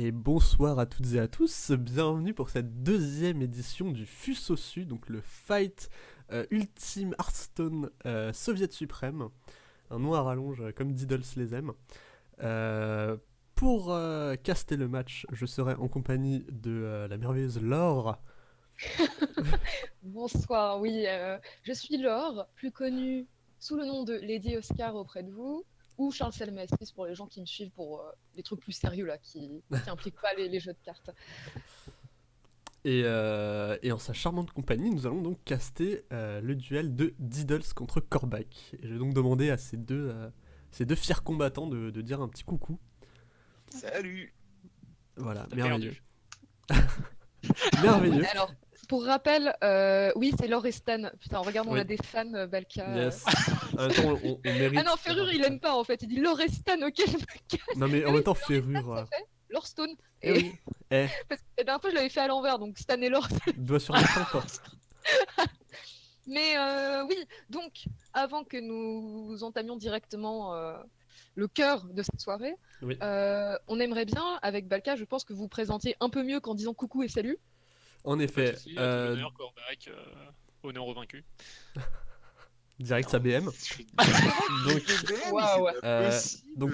Et bonsoir à toutes et à tous, bienvenue pour cette deuxième édition du FUSOSU, donc le Fight euh, Ultime Hearthstone euh, Soviet Suprême, un nom à rallonge euh, comme Diddles les aime. Pour caster le match, je serai en compagnie de la merveilleuse Laure. Bonsoir, oui, je suis Laure, plus connue sous le nom de Lady Oscar auprès de vous, ou Charles Salmassis pour les gens qui me suivent pour euh, les trucs plus sérieux là, qui n'impliquent pas les, les jeux de cartes. Et, euh, et en sa charmante compagnie, nous allons donc caster euh, le duel de Diddles contre Korvac. Et je vais donc demander à ces deux, euh, ces deux fiers combattants de, de dire un petit coucou. Salut Voilà, merveilleux. merveilleux. Alors, pour rappel, euh, oui, c'est Laure et Stan. Putain, regarde, on Oui. a des fans, euh, Balka. Yes. On, mérite. Ah non, Ferrure, il aime pas en fait. Il dit Laure et Stan, ok, je me casse. Non, mais en même temps, Ferrure. euh, Laure Stone. Eh Et oui, eh, parce que la dernière fois, je l'avais fait à l'envers, donc Stan et Laure. doigt sur quoi. Mais euh, oui, donc, avant que nous entamions directement le cœur de cette soirée, Oui. on aimerait bien, avec Balka, je pense que vous vous présentiez un peu mieux qu'en disant coucou et salut. En effet, souci, euh, Corbac, euh, honneur au vaincu. direct sa BM. Donc. Euh, donc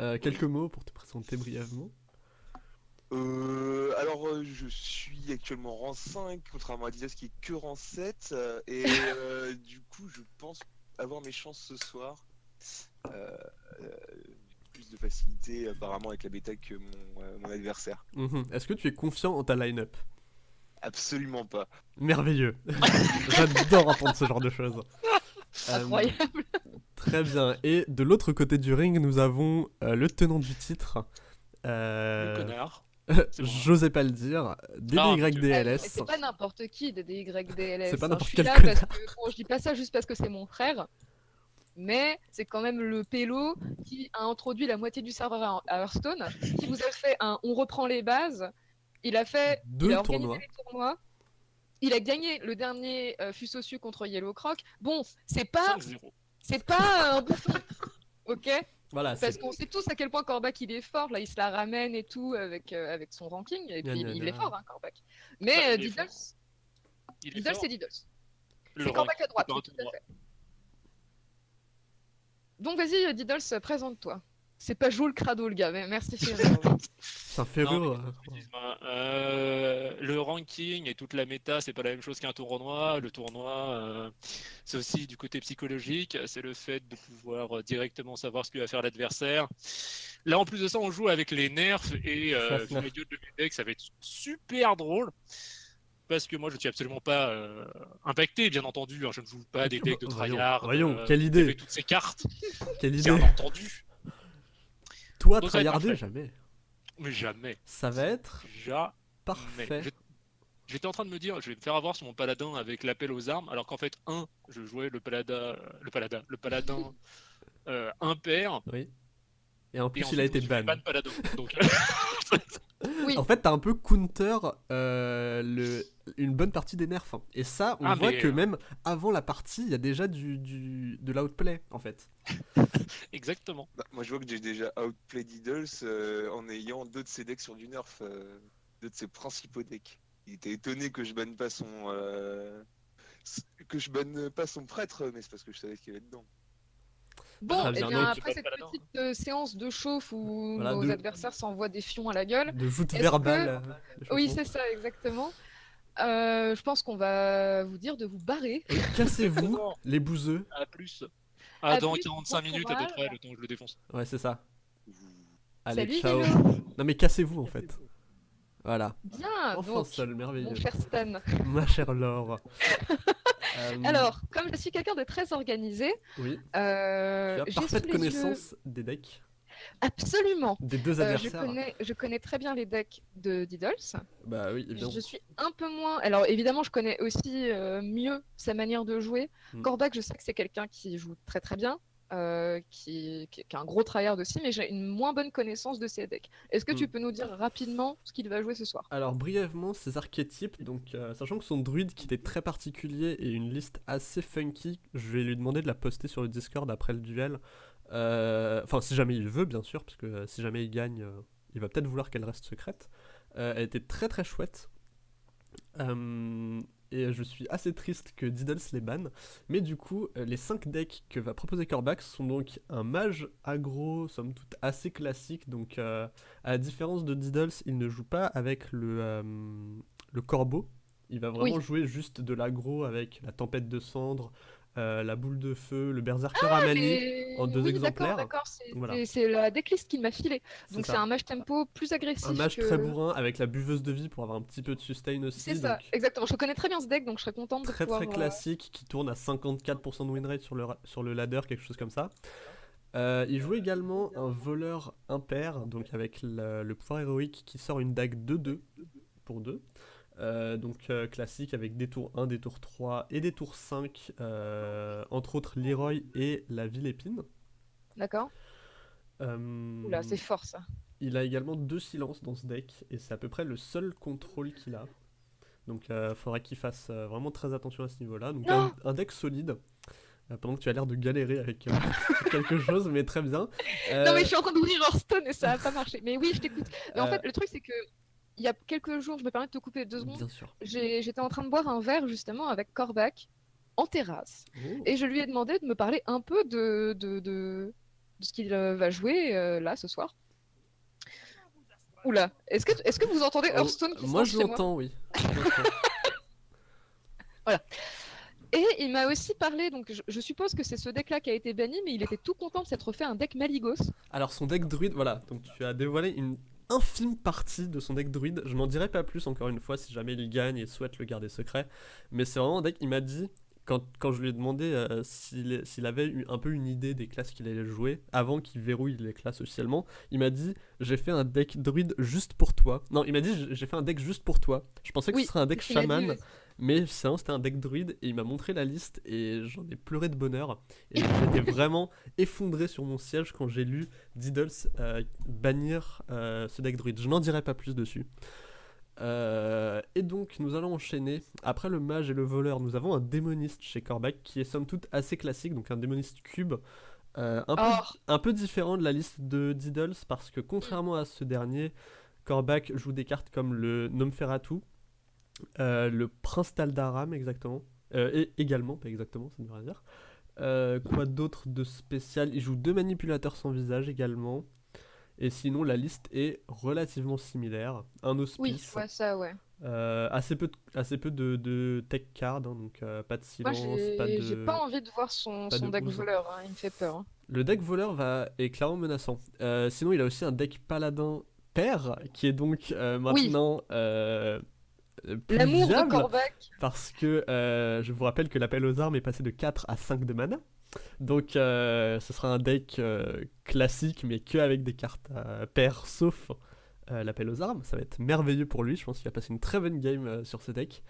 euh, quelques mots pour te présenter brièvement. Euh, alors, euh, je suis actuellement rang 5, contrairement à Didas qui est que rang 7. euh, et euh, du coup, je pense avoir mes chances ce soir. Euh, euh, plus de facilité apparemment avec la bêta que mon, euh, mon adversaire. Mhm. Est-ce que tu es confiant en ta line-up? Absolument pas. Merveilleux. J'adore entendre ce genre de choses. Euh, Incroyable. Très bien. Et de l'autre côté du ring, nous avons euh, le tenant du titre. euh, Le connard. J'osais pas le dire. Ah, DDYDLS. C'est pas n'importe qui de DYDLS. C'est pas n'importe quel là connard. parce que, bon, je dis pas ça juste parce que c'est mon frère, mais c'est quand même le pélo qui a introduit la moitié du serveur à Hearthstone, qui vous a fait un on reprend les bases. Il a fait Deux il a organisé tournois. les tournois. Il a gagné le dernier euh, Fusosu contre Yellow Croc. Bon, c'est pas 5-0. c'est pas un bouffon. OK Voilà, Parce qu'on sait tous à quel point Korvac il est fort, là il se la ramène et tout avec, euh, avec son ranking, et puis il est fort, hein. Mais Bah, euh, Diddles, c'est Diddles. Le C'est Korvac à droite, tout à fait. Donc vas-y euh, Diddles, euh, présente-toi. C'est pas Joule Crado le gars, mais merci c'est un mais Excuse-moi, euh, le ranking et toute la méta, c'est pas la même chose qu'un tournoi. Le tournoi, euh, c'est aussi du côté psychologique. C'est le fait de pouvoir directement savoir ce que va faire l'adversaire. Là, en plus de ça, on joue avec les nerfs et euh, les dieux de decks, ça va être super drôle. Parce que moi, je ne suis absolument pas euh, impacté, bien entendu. hein. Je ne joue pas des decks de tryhard. voyons, euh, quelle idée. Avec toutes ces cartes, Quelle idée. bien entendu. Toi, tryharder, jamais. Mais jamais. Ça va être Jamais. parfait. J'étais en train de me dire, je vais me faire avoir sur mon paladin avec l'appel aux armes, alors qu'en fait, un, je jouais le paladin, le paladin, le paladin euh, impair, Oui. Et en et plus, ensuite, il a été ban. ban paladin. Donc, Oui, En fait, t'as un peu counter euh, le... une bonne partie des nerfs. hein. Et ça, on Ah, voit mais, que euh, même avant la partie, il y a déjà du, du... de l'outplay, en fait. exactement. Bah, moi, je vois que j'ai déjà outplay Diddles euh, en ayant deux de ses decks sur du nerf, euh, deux de ses principaux decks. Il était étonné que je banne pas son. euh, que je banne pas son prêtre, mais c'est parce que je savais ce qu'il y avait dedans. bon, Très et bien, bien après cette petite euh, séance de chauffe où Voilà, nos de- adversaires s'envoient des fions à la gueule, De que- euh, de oui c'est ça exactement, Euh, je pense qu'on va vous dire de vous barrer. Cassez-vous, les bouseux. À plus. À Ah, dans plus, 45 bon minutes à peu près, le temps que je le défonce. Ouais, c'est ça. Allez, Salut ciao. Hello Non, mais cassez-vous, en fait. Voilà. Bien, Enfin donc, seul, merveilleux. mon cher Stan. Ma chère Laure. Euh, Alors, comme je suis quelqu'un de très organisé, Oui, euh, j'ai parfaite connaissance des decks, Absolument. des deux Euh, je, adversaires. connais, je connais très bien les decks de Diddles. Bah oui, évidemment. Je suis un peu moins. Alors évidemment, je connais aussi euh, mieux sa manière de jouer. Mm. Je sais que c'est quelqu'un qui joue très très bien, euh, qui, qui, qui est un gros tryhard aussi, mais j'ai une moins bonne connaissance de ses decks. Est-ce que tu Mm. peux nous dire rapidement ce qu'il va jouer ce soir? Alors brièvement, ces archétypes, donc euh, sachant que son druide qui était très particulier et une liste assez funky, je vais lui demander de la poster sur le Discord après le duel. Euh, Enfin, si jamais il veut, bien sûr, parce que euh, si jamais il gagne, euh, il va peut-être vouloir qu'elle reste secrète. Elle était très très chouette. Et je suis assez triste que Diddles les banne. Mais du coup, les 5 decks que va proposer Corbax sont donc un mage aggro, somme toute assez classique. Donc, à la différence de Diddles, il ne joue pas avec le, le corbeau. Il va vraiment Oui. jouer juste de l'aggro avec la tempête de cendres, euh, la boule de feu, le berserker à Ah, mais- en deux oui, exemplaires. D'accord, c'est Voilà. la decklist qu'il m'a filé. Donc c'est un mage tempo plus agressif. Un que- très bourrin avec la buveuse de vie pour avoir un petit peu de sustain aussi. C'est ça, donc exactement. Je connais très bien ce deck, donc je serais contente de très pouvoir. très euh, classique qui tourne à 54% de win rate sur le, sur le ladder, quelque chose comme ça. Euh, il joue également un voleur impair, donc avec le, le pouvoir héroïque qui sort une dague 2-2 pour 2. Euh, donc euh, classique avec des tours 1, des tours 3 et des tours 5, euh, entre autres Leroy et la ville épine. D'accord. Oula, c'est fort ça. Il a également deux silences dans ce deck et c'est à peu près le seul contrôle qu'il a. Donc il faudra qu'il fasse vraiment très attention à ce niveau-là. Donc un, un deck solide. pendant que tu as l'air de galérer avec quelque chose, mais très bien. Non mais je suis en train d'ouvrir Hearthstone et ça a pas marché. Mais oui, je t'écoute. En fait, le truc c'est que il y a quelques jours, je me permets de te couper deux secondes. Bien sûr. j'ai- J'étais en train de boire un verre justement avec Korvac en terrasse. Oh. Et je lui ai demandé de me parler un peu de, de, de, de ce qu'il euh, va jouer euh, là ce soir. Oula, est-ce que, est que vous entendez Oh, Hearthstone qui Moi je l'entends, oui. L'entends. Et il m'a aussi parlé, donc je, je suppose que c'est ce deck-là qui a été banni, mais il était tout content de s'être fait un deck Maligos. Alors son deck druide, voilà, donc tu as dévoilé une infime partie de son deck druide. Je n'en dirai pas plus encore une fois si jamais il gagne et souhaite le garder secret. Mais c'est vraiment un deck, il m'a dit, quand, quand je lui ai demandé euh, s'il avait eu un peu une idée des classes qu'il allait jouer, avant qu'il verrouille les classes officiellement, il m'a dit j'ai fait un deck druide juste pour toi. Non, il m'a dit j'ai- fait un deck juste pour toi. Je pensais que Oui, ce serait un deck chaman. Mais c'était un deck druide et il m'a montré la liste et j'en ai pleuré de bonheur. Et j'étais vraiment effondré sur mon siège quand j'ai lu Diddles euh, bannir euh, ce deck druide. Je n'en dirai pas plus dessus. Euh, et donc, nous allons enchaîner. Après le mage et le voleur, nous avons un démoniste chez Korvac qui est somme toute assez classique, donc un démoniste cube. euh, un, peu, un peu différent de la liste de Diddles parce que contrairement à ce dernier, Korvac joue des cartes comme le Nomferatu, le Prince Taldaram exactement, euh, et également, pas exactement, ça ne veut rien dire. Euh, quoi d'autre de spécial? Il joue deux manipulateurs sans visage également. Et sinon, la liste est relativement similaire. Un hospice, Oui, je vois ça, ouais. euh, assez peu de, assez peu de, de tech card, hein, donc euh, pas de silence, j'ai pas de... j'ai pas envie de voir son, son de deck voleur, hein, il me fait peur. hein. Le deck voleur va, est clairement menaçant. Euh, sinon, il a aussi un deck paladin père, qui est donc euh, maintenant euh, euh, plus L'amour de parce que euh, je vous rappelle que l'appel aux armes est passé de 4 à 5 de mana. Donc euh, ce sera un deck euh, classique, mais que avec des cartes euh, paires, sauf euh, l'appel aux armes. Ça va être merveilleux pour lui, je pense qu'il va passer une très bonne game euh, sur ce deck.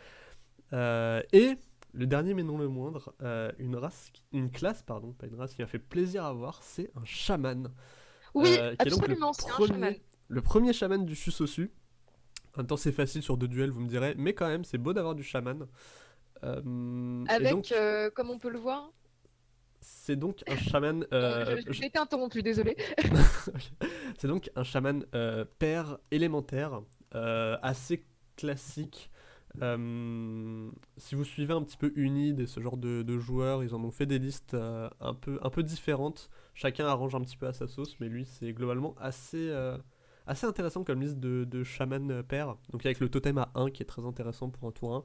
Euh, et le dernier mais non le moindre, euh, une race, qui- une classe, pardon, pas une race qui m'a fait plaisir à voir, c'est un chaman. Oui, Euh, absolument, c'est un premier- chaman. Le premier chaman du Fusosu. Temps, c'est facile sur deux duels, vous me direz, mais quand même, c'est beau d'avoir du chaman. Euh, Avec, donc, euh, comme on peut le voir. c'est donc un chaman. euh, je- J'ai été interrompu, désolé. c'est donc un chaman père élémentaire, assez classique. Si vous suivez un petit peu Unid et ce genre de, de joueurs, ils en ont fait des listes un, peu, un peu différentes. Chacun arrange un petit peu à sa sauce, mais lui, c'est globalement assez, assez intéressant comme liste de, de chaman euh, père. Donc avec le totem à 1 qui est très intéressant pour un tour 1.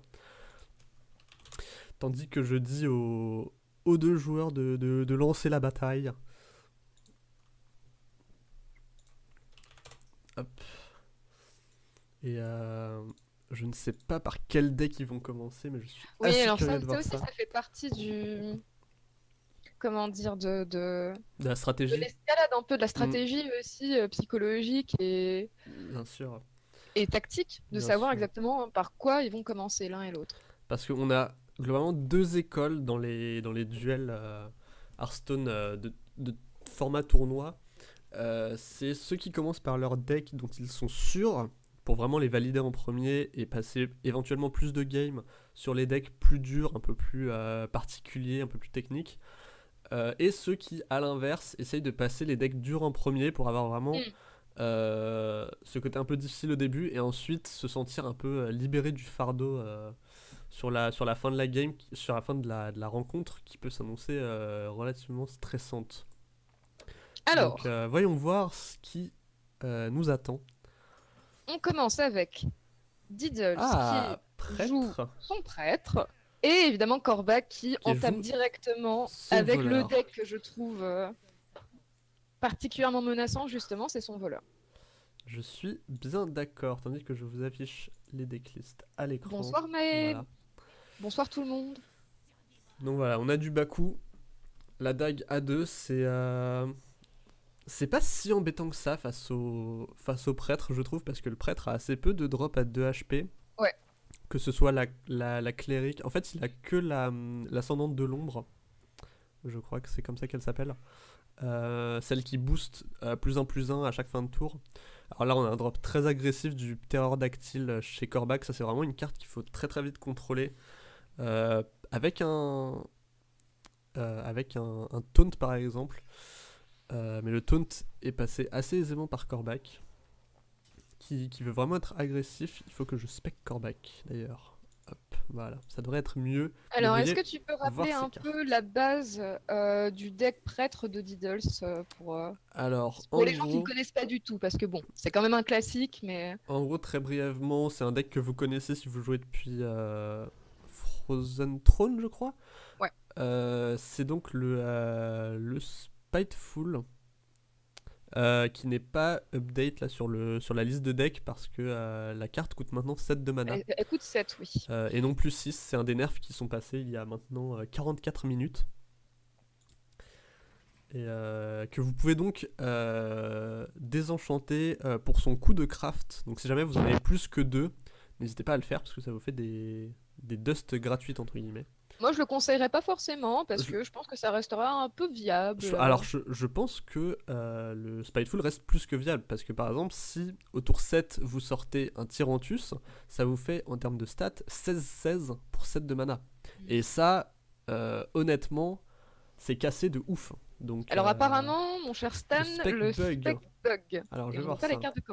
Tandis que je dis aux, aux deux joueurs de, de- de lancer la bataille. Hop. Et euh, je ne sais pas par quel deck ils vont commencer, mais je suis Oui, assez alors curieux ça, de ça voir aussi, ça. ça fait partie du. Comment dire, de, de, De la de stratégie, l'escalade un peu, de la Mm. stratégie aussi euh, psychologique et, bien sûr. et tactique, de Bien savoir sûr. exactement par quoi ils vont commencer l'un et l'autre. Parce qu'on a globalement deux écoles dans les, dans les duels euh, Hearthstone euh, de, de format tournoi. C'est ceux qui commencent par leur deck dont ils sont sûrs pour vraiment les valider en premier et passer éventuellement plus de games sur les decks plus durs, un peu plus euh, particuliers, un peu plus techniques. Euh, et ceux qui, à l'inverse, essayent de passer les decks durs en premier pour avoir vraiment Mm. euh, ce côté un peu difficile au début et ensuite se sentir un peu euh, libéré du fardeau euh, sur, la, sur la fin de la game, qui- sur la fin de la, de la rencontre qui peut s'annoncer relativement stressante. Alors, Donc, voyons voir ce qui nous attend. on commence avec Diddles Ah, joue- prêtre qui est son prêtre. Et évidemment Korvac qui, entame directement avec voleur. le deck que je trouve euh, particulièrement menaçant, justement, c'est son voleur. Je suis bien d'accord, tandis que je vous affiche les decklists à l'écran. Bonsoir Voilà. bonsoir tout le monde. Donc voilà, on a du Baku. La dague A2, c'est. euh, C'est pas si embêtant que ça face au... face au prêtre, je trouve, parce que le prêtre a assez peu de drop à 2 HP. Que ce soit la, la, clérique. En fait, il a que la, l'ascendante de l'ombre. Je crois que c'est comme ça qu'elle s'appelle. Euh, celle qui booste euh, plus 1 plus 1 à chaque fin de tour. Alors là, on a un drop très agressif du ptérodactyle chez Korvac. Ça, c'est vraiment une carte qu'il faut très très vite contrôler. Euh, avec un. avec un, un taunt par exemple. Mais le taunt est passé assez aisément par Korvac. Qui, qui veut vraiment être agressif. Il faut que je spec Korvac d'ailleurs. Hop, voilà. Ça devrait être mieux. Alors, est-ce que tu peux rappeler un peu la base euh, du deck prêtre de Diddles euh, pour, euh, Alors, pour en les gens qui ne connaissent pas du tout Parce que bon, c'est quand même un classique, mais en gros, très brièvement, c'est un deck que vous connaissez si vous jouez depuis Frozen Throne, je crois. Ouais. C'est donc le, le Spiteful. Euh, qui n'est pas update là sur, le, sur la liste de decks parce que euh, la carte coûte maintenant 7 de mana. elle, elle coûte 7, oui. Euh, et non plus 6, c'est un des nerfs qui sont passés il y a maintenant euh, 44 minutes. Et euh, que vous pouvez donc désenchanter pour son coup de craft. Donc si jamais vous en avez plus que deux, n'hésitez pas à le faire parce que ça vous fait des, des dusts gratuites entre guillemets. Moi, je le conseillerais pas forcément parce que je pense que ça restera un peu viable. Je- alors je, je pense que euh, le Spiteful reste plus que viable parce que par exemple si au tour 7 vous sortez un Tyrantus, ça vous fait en termes de stats 16-16 pour 7 de mana. Et ça, euh, honnêtement, c'est cassé de ouf. Donc, Alors euh, apparemment, mon cher Stan, spec le bug. spec bug. Alors je vais voir pas ça. les cartes de.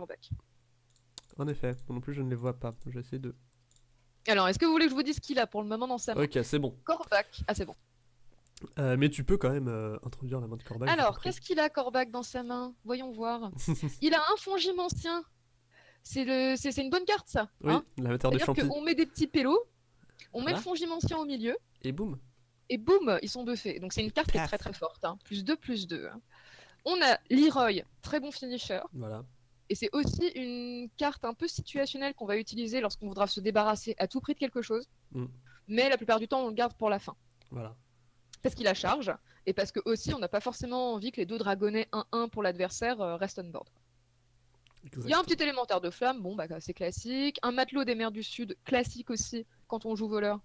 En effet, moi non plus je ne les vois pas. Je vais essayer de... Alors, est-ce que vous voulez que je vous dise ce qu'il a pour le moment dans sa main Ok, c'est bon. Korvac. Ah, c'est bon. Euh, mais tu peux quand même euh, introduire la main de Corbac. Alors, qu'est-ce qu'il a Korvac dans sa main? Voyons voir. il a un fongime ancien. C'est le... c'est c'est une bonne carte, ça. Oui, hein? la matière de C'est-à-dire champi. qu'on met des petits pélos, on met le ancien au milieu, Et boum. et boum, ils sont buffés. Donc c'est une carte qui est très très forte. hein. Plus 2, plus 2. On a Leroy, très bon finisher. Voilà. Et c'est aussi une carte un peu situationnelle qu'on va utiliser lorsqu'on voudra se débarrasser à tout prix de quelque chose. Mm. Mais la plupart du temps, on le garde pour la fin. Voilà. Parce qu'il a charge, et parce que aussi, on n'a pas forcément envie que les deux dragonnets 1-1 pour l'adversaire euh, restent on board. Il y a un petit élémentaire de flamme, bon, bah, c'est classique. Un matelot des mers du Sud, classique aussi, quand on joue voleur.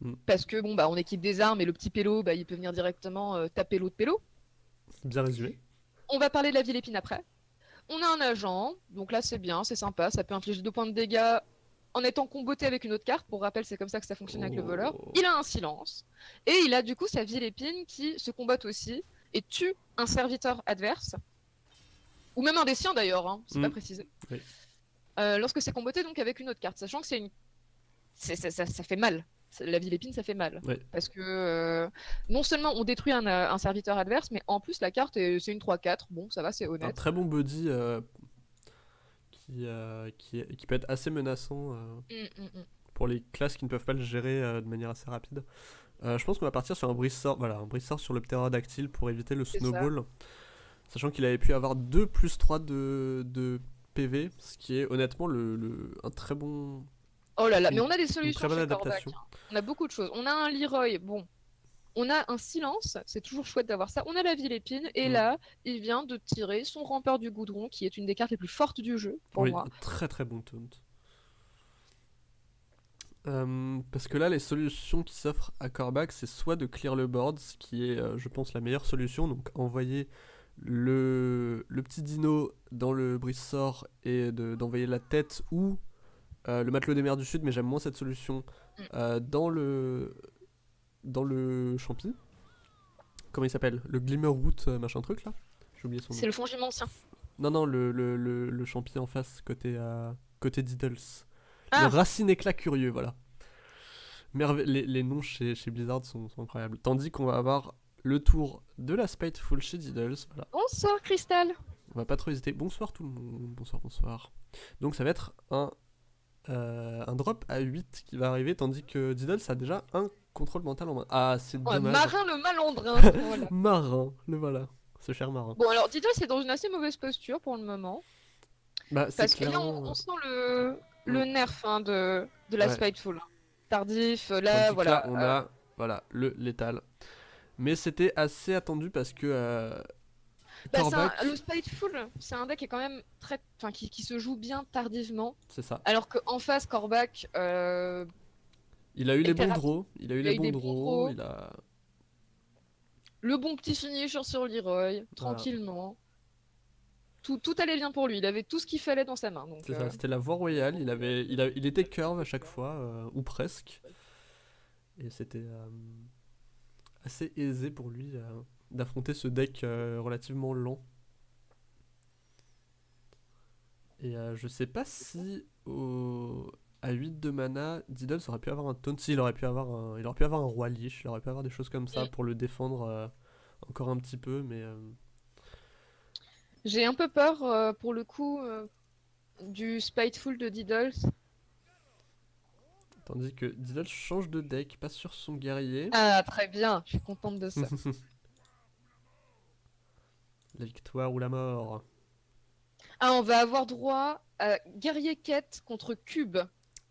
Mm. Parce que, bon, bah, on équipe des armes, et le petit pélo, bah, il peut venir directement euh, taper l'autre pélo. Bien résumé. On va parler de la ville épine après. On a un agent, donc là c'est bien, c'est sympa, ça peut infliger deux points de dégâts en étant comboté avec une autre carte. Pour rappel, c'est comme ça que ça fonctionne avec le voleur. Oh. Il a un silence. Et il a du coup sa ville épine qui se combatte aussi et tue un serviteur adverse. Ou même un des siens d'ailleurs, hein, c'est pas précisé. Oui. Euh, lorsque c'est comboté donc avec une autre carte, sachant que c'est une. c'est- ça, ça- ça fait mal. La ville épine, ça fait mal. Parce que euh, non seulement on détruit un, euh, un serviteur adverse, mais en plus la carte, est- c'est une 3-4. Bon, ça va, c'est Un honnête. très bon euh, qui, euh, qui, peut être assez menaçant euh, Mm, mm, mm. pour les classes qui ne peuvent pas le gérer euh, de manière assez rapide. Euh, je pense qu'on va partir sur un brise-sort voilà, un sur le ptérodactyle pour éviter le ça. snowball. Sachant qu'il avait pu avoir 2 plus 3 de, de PV, ce qui est honnêtement le, le- un très bon. Oh là là, mais on a des solutions très bonne chez adaptation. hein. On a beaucoup de choses. On a un Leroy, bon. On a un silence, c'est toujours chouette d'avoir ça. On a la ville épine, et Mm. là, il vient de tirer son rampeur du goudron, qui est une des cartes les plus fortes du jeu, pour oui, moi. très très bon taunt. Euh, parce que là, les solutions qui s'offrent à Korvac, c'est soit de clear le board, ce qui est, euh, je pense, la meilleure solution. Donc, envoyer le, le petit dino dans le brise-sort et de- d'envoyer la tête ou euh, le matelot des mers du Sud, mais j'aime moins cette solution, Mm. euh, dans le dans le champi. Comment il s'appelle? Le Glimmer Root, euh, machin truc là? J'ai oublié son nom. C'est le fongime ancien. Non, non, le, le, le, le champi en face, côté, euh, côté Diddles. Ah. Le racine éclat curieux, voilà. Merve- les, les noms chez, chez Blizzard sont, sont incroyables. Tandis qu'on va avoir le tour de la Spiteful chez Diddles. Voilà. Bonsoir, Crystal. On va pas trop hésiter. Bonsoir tout le monde. Bonsoir, bonsoir. Donc ça va être un, euh, un drop à 8 qui va arriver, tandis que Diddles a déjà un contrôle mental en main. Ah, c'est Ouais, dommage. marin le malandrin. voilà. Marin, le voilà. Ce cher marin. Bon, alors Diddle, c'est dans une assez mauvaise posture pour le moment. Bah, Parce que là, clairement. on, on sent le, le nerf hein, de, de la Ouais. Spiteful. Tardif, euh, Tandis là, que voilà. là, on euh, a voilà, le létal. Mais c'était assez attendu parce que euh, bah, un- le Spiteful, c'est un deck qui est quand même très, enfin, qui, qui se joue bien tardivement, c'est ça. alors qu'en face, Korvac, euh, Il a eu les bons draws, il a eu les bons draws, il a le bon petit finisher sur Leroy, tranquillement. Tout, tout allait bien pour lui, il avait tout ce qu'il fallait dans sa main. C'est euh, ça, c'était la voie royale, il avait il, a- il était curve à chaque fois euh, ou presque. Et c'était euh, assez aisé pour lui d'affronter ce deck euh, relativement lent. Et euh, je sais pas si au... à 8 de mana, Diddles aurait pu avoir un taunt. Si, il aurait pu avoir un, il aurait pu avoir un roi liche, il aurait pu avoir des choses comme ça pour le défendre euh, encore un petit peu, mais euh, J'ai un peu peur, euh, pour le coup, euh, du Spiteful de Diddles. tandis que Diddles change de deck, passe sur son guerrier. Ah, très bien, je suis contente de ça. la victoire ou la mort. Ah, on va avoir droit à Guerrier Quête contre Cube.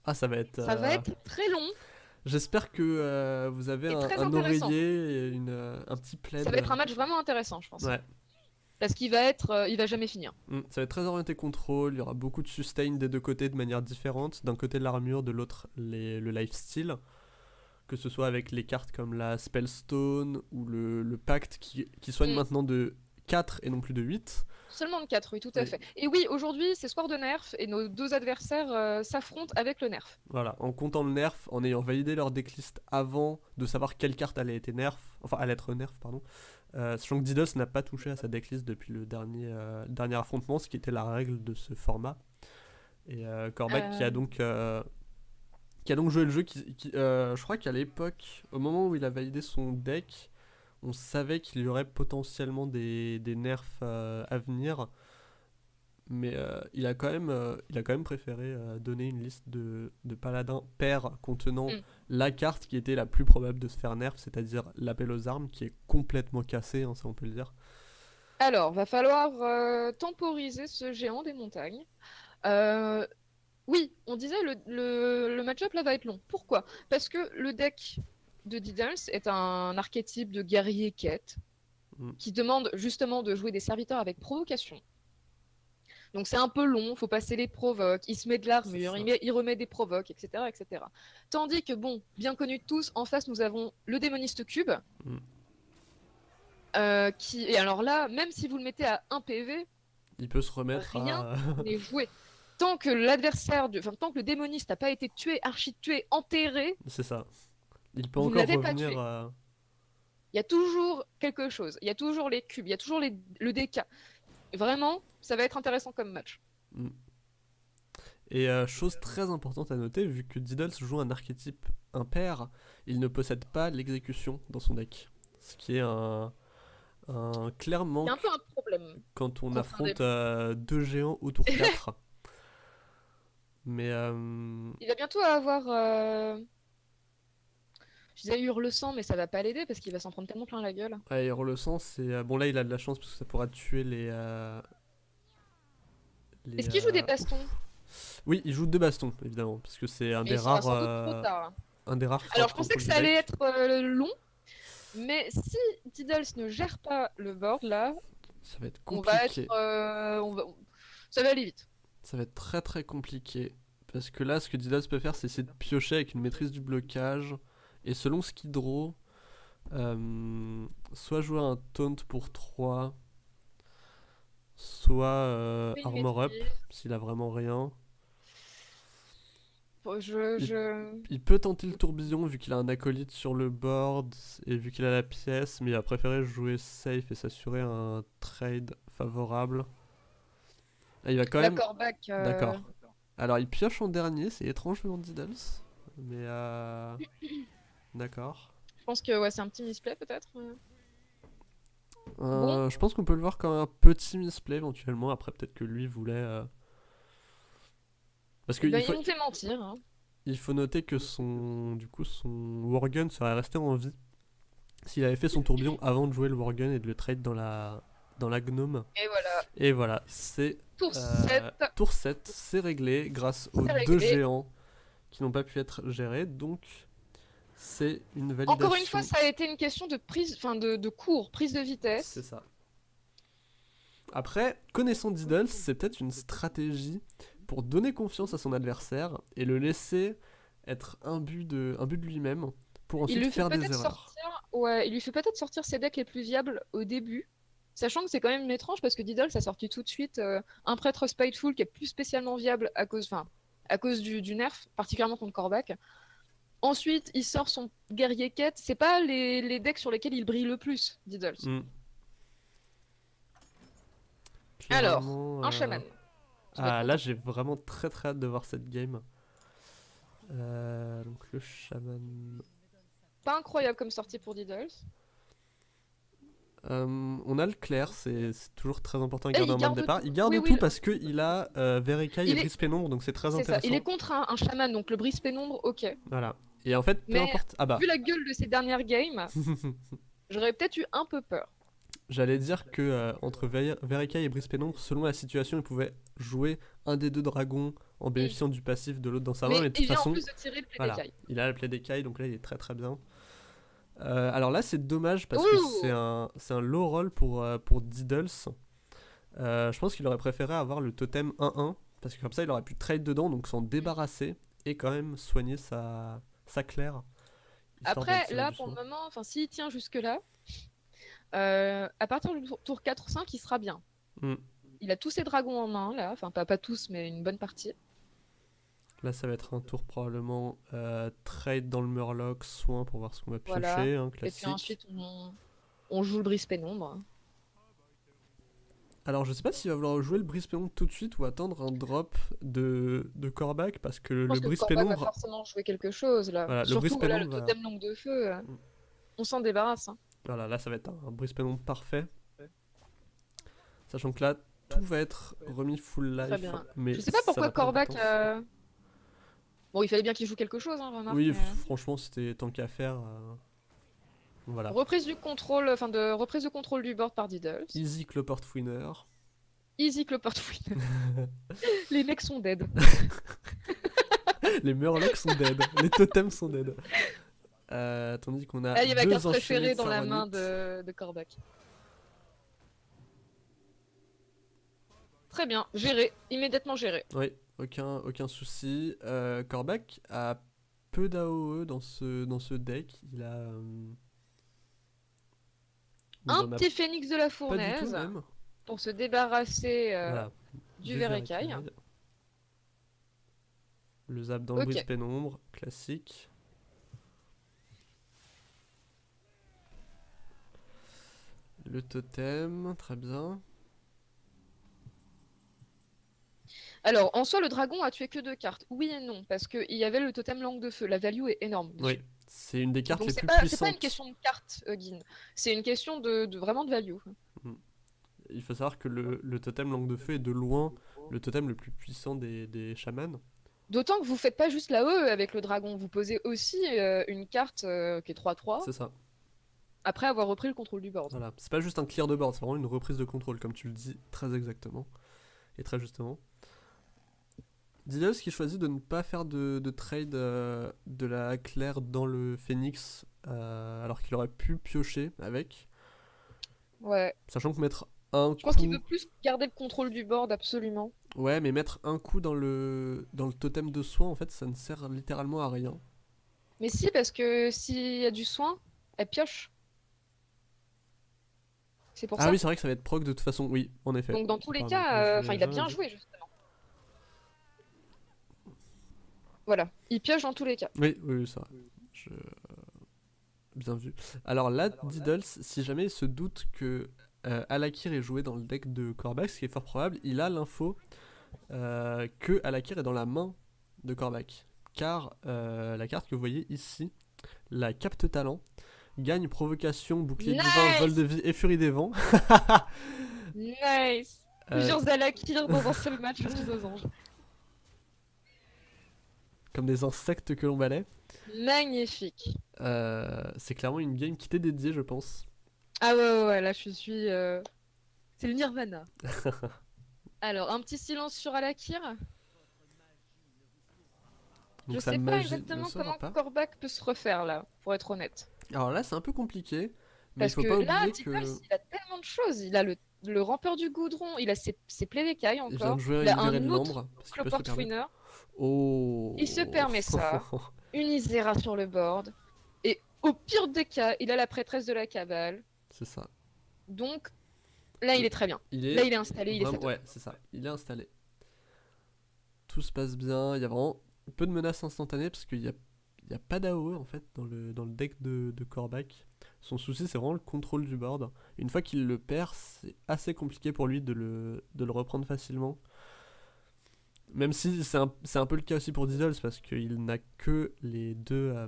Ah, ça va être. Ça va euh, être très long. J'espère que euh, vous avez Et un, oreiller et une, euh, un petit plaid. Ça va être un match vraiment intéressant, je pense. Ouais. Parce qu'il va être, il va jamais finir. Mm, Ça va être très orienté contrôle, il y aura beaucoup de sustain des deux côtés de manière différente. D'un côté l'armure, de l'autre le lifesteal. Que ce soit avec les cartes comme la Spellstone ou le, le pacte qui, qui soigne Mm. maintenant de 4 et non plus de 8. Seulement de 4, oui, tout à Oui. fait. Et oui, aujourd'hui, c'est soir de nerf et nos deux adversaires euh, s'affrontent avec le nerf. Voilà, en comptant le nerf, en ayant validé leur decklist avant de savoir quelle carte allait être nerf, enfin allait être nerf, pardon. Euh, sachant que Diddles n'a pas touché à sa decklist depuis le dernier, euh, dernier affrontement, ce qui était la règle de ce format. Et Korvac qui a donc qui a donc joué le jeu, qui, qui, je crois qu'à l'époque, au moment où il a validé son deck, on savait qu'il y aurait potentiellement des, des nerfs euh, à venir. Mais euh, il, a quand même, euh, il a quand même préféré euh, donner une liste de, de paladins pairs contenant Mm. la carte qui était la plus probable de se faire nerf, c'est-à-dire l'appel aux armes, qui est complètement cassé, hein, ça on peut le dire. Alors, va falloir temporiser ce géant des montagnes. Oui, on disait le, le, le match-up là va être long. Pourquoi? Parce que le deck de Diddles est un archétype de guerrier quête Mm. qui demande justement de jouer des serviteurs avec provocation. Donc c'est un peu long, faut passer les provoques, il se met de l'armure, il, met- il remet des provoques, etc., etc. Tandis que bon, bien connu de tous, en face nous avons le démoniste cube, Mm. euh, qui et alors là, même si vous le mettez à 1 PV, Il peut se remettre Rien. à... on est joué. Tant que l'adversaire, du- enfin tant que le démoniste n'a pas été tué, archi tué, enterré, C'est ça. Il peut Vous encore pas revenir à... il y a toujours quelque chose. Il y a toujours les cubes, il y a toujours les- le DK. Vraiment, ça va être intéressant comme match. Et euh, chose très importante à noter, vu que Diddles joue un archétype impair, il ne possède pas l'exécution dans son deck. Ce qui est un, un clair Il y manque a un peu un problème. quand on affronte euh, deux géants au tour 4. Mais euh, Il va bientôt avoir. Je disais Hurle-sang, mais ça va pas l'aider parce qu'il va s'en prendre tellement plein la gueule. ouais, Hero le sens, c'est... euh, Bon là il a de la chance parce que ça pourra tuer les... euh, les, Est-ce qu'il joue des euh, bastons? Oui, il joue deux bastons, évidemment, parce que c'est un des rares... un des rares Alors je pensais que ça allait être long, mais si Diddles ne gère pas le board là, Ça va être on compliqué. va être. euh, on va... Ça va aller vite. Ça va être très très compliqué. Parce que là, ce que Diddles peut faire, c'est essayer de piocher avec une maîtrise du blocage. Et selon qu'il draw, euh, soit jouer un taunt pour 3, soit euh, armor up, s'il a vraiment rien. Bon, Je, Il- je... Il peut tenter le tourbillon vu qu'il a un acolyte sur le board et vu qu'il a la pièce, mais il a préféré jouer safe et s'assurer un trade favorable. Il va quand même. Euh, D'accord. Alors, il pioche en dernier, c'est étrange de Diddles. Mais euh... D'accord. Je pense que ouais, c'est un petit misplay peut-être. euh. Euh, Je pense qu'on peut le voir comme un petit misplay éventuellement. Après, peut-être que lui voulait. euh, Parce qu'il Bah, faut, Il nous fait mentir. hein. il faut noter que son, du coup, son Worgen serait resté en vie s'il avait fait son tourbillon avant de jouer le Worgen et de le trade dans la, dans la gnome. Et voilà. Et voilà, c'est Tour Euh, 7. tour 7, c'est réglé grâce aux deux réglé. géants qui n'ont pas pu être gérés. Donc, c'est une validation. Encore une fois, ça a été une question de prise, enfin de, de cours, prise de vitesse. C'est ça. Après, connaissant Diddles, c'est peut-être une stratégie pour donner confiance à son adversaire et le laisser être un but de, un but de lui-même pour Il ensuite lui faire des erreurs. sortir, ouais, il lui fait peut-être sortir ses decks les plus viables au début, sachant que c'est quand même étrange parce que Diddles a sorti tout de suite euh, un prêtre spiteful qui est plus spécialement viable à cause, enfin, à cause du, du nerf, particulièrement contre Korvac. Ensuite, il sort son guerrier quête. C'est pas les, les decks sur lesquels il brille le plus, Diddles. Mm. Alors, Un euh, chaman. Ah, là, j'ai vraiment très très hâte de voir cette game. Euh, donc, le chaman. Pas incroyable comme sortie pour Diddles. Euh, on a le clair, c'est toujours très important de garder il un main garde de départ. tout. Il garde Oui, oui, tout le- parce qu'il a euh, Il et est- Brise Pénombre, donc c'est très ça. intéressant. Il est contre un, un chaman, donc le brise pénombre, ok. Voilà. Et en fait, peu importe. Ah bah, Vu la gueule de ces dernières games, j'aurais peut-être eu un peu peur. j'allais dire que euh, entre Ver- et Brise Pénombre, selon la situation, il pouvait jouer un des deux dragons en bénéficiant du passif de l'autre dans sa main. mais Mais de il toute façon, en plus de tirer le play voilà. il a la plaie d'écaille, donc là, il est très très bien. Euh, alors là, c'est dommage parce Ouh. que c'est un, c'est un low roll pour, euh, pour Diddles. Euh, je pense qu'il aurait préféré avoir le totem 1-1 parce que comme ça, il aurait pu trade dedans, donc s'en débarrasser et quand même soigner sa, claire. histoire Après, là, pour le moment, enfin, s'il tient jusque-là, euh, à partir du tour, tour 4 ou 5, il sera bien. Mm. Il a tous ses dragons en main, là. Enfin, pas, pas tous, mais une bonne partie. Là, ça va être un tour probablement euh, trade dans le Murloc, soin pour voir ce qu'on va piocher, Voilà. hein, Et puis ensuite, on, on joue le brise pénombre. Alors, je sais pas s'il va vouloir jouer le brise pénombre tout de suite ou attendre un drop de, de Corbac parce que Je pense le Corbac va forcément jouer quelque chose, là. Voilà, le Surtout, brise voilà, le pénombre va- langue de feu, euh, Mm. on s'en débarrasse. hein. Voilà, là, ça va être un, un brise pénombre parfait. Sachant que là, tout va être remis full life. Très bien. Mais Je sais pas pourquoi Corbac... euh, Bon, il fallait bien qu'il joue quelque chose, hein, remarque. Oui, mais, f- franchement, c'était tant qu'à faire. euh, Voilà. Reprise du contrôle, enfin de reprise de contrôle du board par Diddles. Easy Cloport Winner. Easy Clopper Winner. Les mecs sont dead. Les Murlocs sont dead. Les totems sont dead. Euh, tandis qu'on a. Ah, il y a ma carte préférée dans la main de, de. Très bien, géré, immédiatement géré. Oui, aucun, aucun souci. Euh, a peu d'AOE dans ce, dans ce deck. Il a. euh, Un a petit phénix de la tout fournaise pour se débarrasser euh, Voilà. du verre écaille. Le zap dans le Ok. brise pénombre, classique. Le totem, très bien. Alors, en soi, le dragon a tué que deux cartes. Oui et non, parce qu'il y avait le totem langue de feu. La value est énorme. Oui, c'est une des cartes Donc les c'est plus pas, c'est puissantes. pas une question de carte, Guin. C'est une question de, de- vraiment de value. Il faut savoir que le, le totem langue de feu est de loin le totem le plus puissant des, des chamans. D'autant que vous faites pas juste la E avec le dragon, vous posez aussi euh, une carte euh, qui est 3-3 C'est ça. après avoir repris le contrôle du board. Voilà. C'est pas juste un clear de board, c'est vraiment une reprise de contrôle, comme tu le dis très exactement. Et très justement. Diddles qui choisit de ne pas faire de, de trade euh, de la claire dans le phoenix, euh, alors qu'il aurait pu piocher avec. Ouais. Sachant que mettre un Je pense qu'il veut plus garder le contrôle du board, absolument. Ouais, mais mettre un coup dans le, dans le totem de soin, en fait, ça ne sert littéralement à rien. Mais si, parce que s'il y a du soin, elle pioche. C'est pour Ah ça. oui, c'est vrai que ça va être proc de toute façon, oui, en effet. Donc dans tous les cas, euh, enfin, il a bien joué justement. Voilà, il pioche dans tous les cas. Oui, oui, vrai. Je- Bien vu. Alors là, Diddles, si jamais il se doute que euh, Alakir est joué dans le deck de Korvac, ce qui est fort probable, il a l'info euh, que Alakir est dans la main de Korvac. Car euh, la carte que vous voyez ici, la capte talent, gagne provocation, bouclier Nice divin, vol de vie et furie des vents. Nice Euh, Plusieurs Alakir dans un seul match, je suis aux anges. Comme des insectes que l'on balaie. Magnifique. Euh, c'est clairement une game qui t'est dédiée, je pense. Ah ouais, ouais, ouais, là je suis. euh, C'est le Nirvana. Alors, un petit silence sur Alakir. Donc je sa sais pas exactement comment pas. Peut se refaire là, pour être honnête. Alors là, c'est un peu compliqué, mais Parce il faut que pas là, oublier que il a tellement de choses. Il a le, le rampeur du goudron, il a ses, ses plaies d'écailles il vient encore. de jouer il a un autre parce qu'il peut se Cloport le permettre. Winner, Oh. Il se permet ça. une Isera sur le board. Et au pire des cas, il a la prêtresse de la cabale. c'est ça. Donc là, il est très bien. Il est Là, il est installé, il Vraiment- ouais, c'est ça. Il est installé. Tout se passe bien. Il y a vraiment peu de menaces instantanées parce qu'il n'y a, il y a pas d'AOE en fait dans le, dans le deck de, de. Son souci, c'est vraiment le contrôle du board. Une fois qu'il le perd, c'est assez compliqué pour lui de le, de le reprendre facilement. Même si c'est un, c'est un peu le cas aussi pour Diddles parce qu'il n'a que les deux, euh,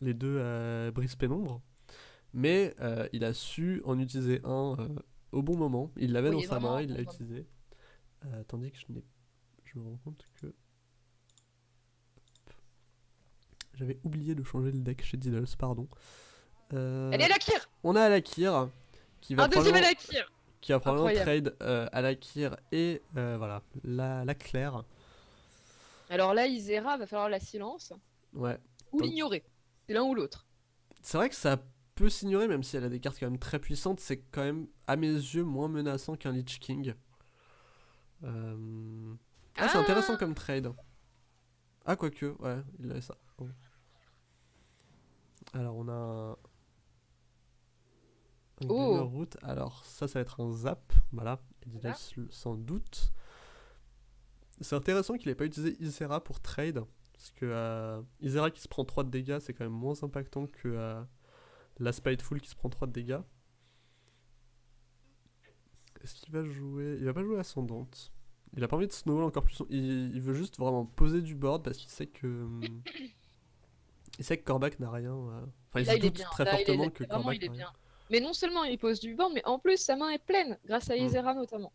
les deux euh, brises pénombre. Mais euh, il a su en utiliser un euh, au bon moment. Il l'avait Oui, dans sa main, il l'a utilisé. Tandis que je n'ai. Je me rends compte que. J'avais oublié de changer le deck chez Diddles, pardon. Elle est Alakir on a Alakir qui va Un deuxième probablement, Alakir qui va probablement Incroyable. trade euh, Alakir et euh, voilà, la, la Claire. Alors là, Isera, va falloir la silence Ouais. ou Donc- l'ignorer. C'est l'un ou l'autre. C'est vrai que ça peut s'ignorer, même si elle a des cartes quand même très puissantes. C'est quand même, à mes yeux, moins menaçant qu'un Lich King. Euh, Ah, c'est Ah intéressant comme trade. Ah, quoique, ouais, il avait ça. Bon. Alors, on a un. Oh. Root. Alors, ça, ça va être un zap. Voilà, Voilà. sans doute. C'est intéressant qu'il ait pas utilisé Isera pour trade. Parce que euh, Isera qui se prend 3 de dégâts, c'est quand même moins impactant que euh, la Spiteful qui se prend 3 de dégâts. Est-ce qu'il va jouer? Il va pas jouer Ascendante. Il a pas envie de snowball encore plus. Il, il veut juste vraiment poser du board parce qu'il sait que. il sait que Korvac n'a rien. euh, Enfin, il Là, se doute très Là, il est- fortement que Korvac il est bien. Mais non seulement il pose du board, mais en plus, sa main est pleine, grâce à Mm. Isera notamment.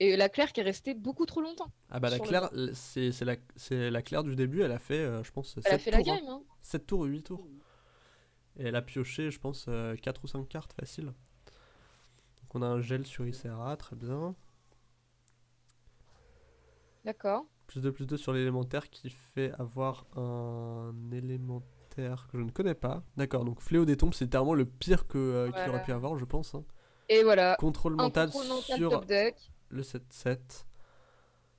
Et la Claire qui est restée beaucoup trop longtemps. Ah bah la le Claire, c'est la, c'est la Claire du début, elle a fait, euh, je pense, Elle a 7 fait la tours. hein. game, hein. 7 tours ou 8 tours. Et elle a pioché, je pense, 4 ou 5 cartes facile. Donc on a un gel sur Isera, très bien. D'accord. Plus de plus 2 sur l'élémentaire qui fait avoir un élémentaire que je ne connais pas. D'accord, donc Fléau des tombes, c'est littéralement le pire que, euh, qu'il aurait pu avoir, je pense. hein. Et voilà. Contrôle mental sur top deck. le 7-7.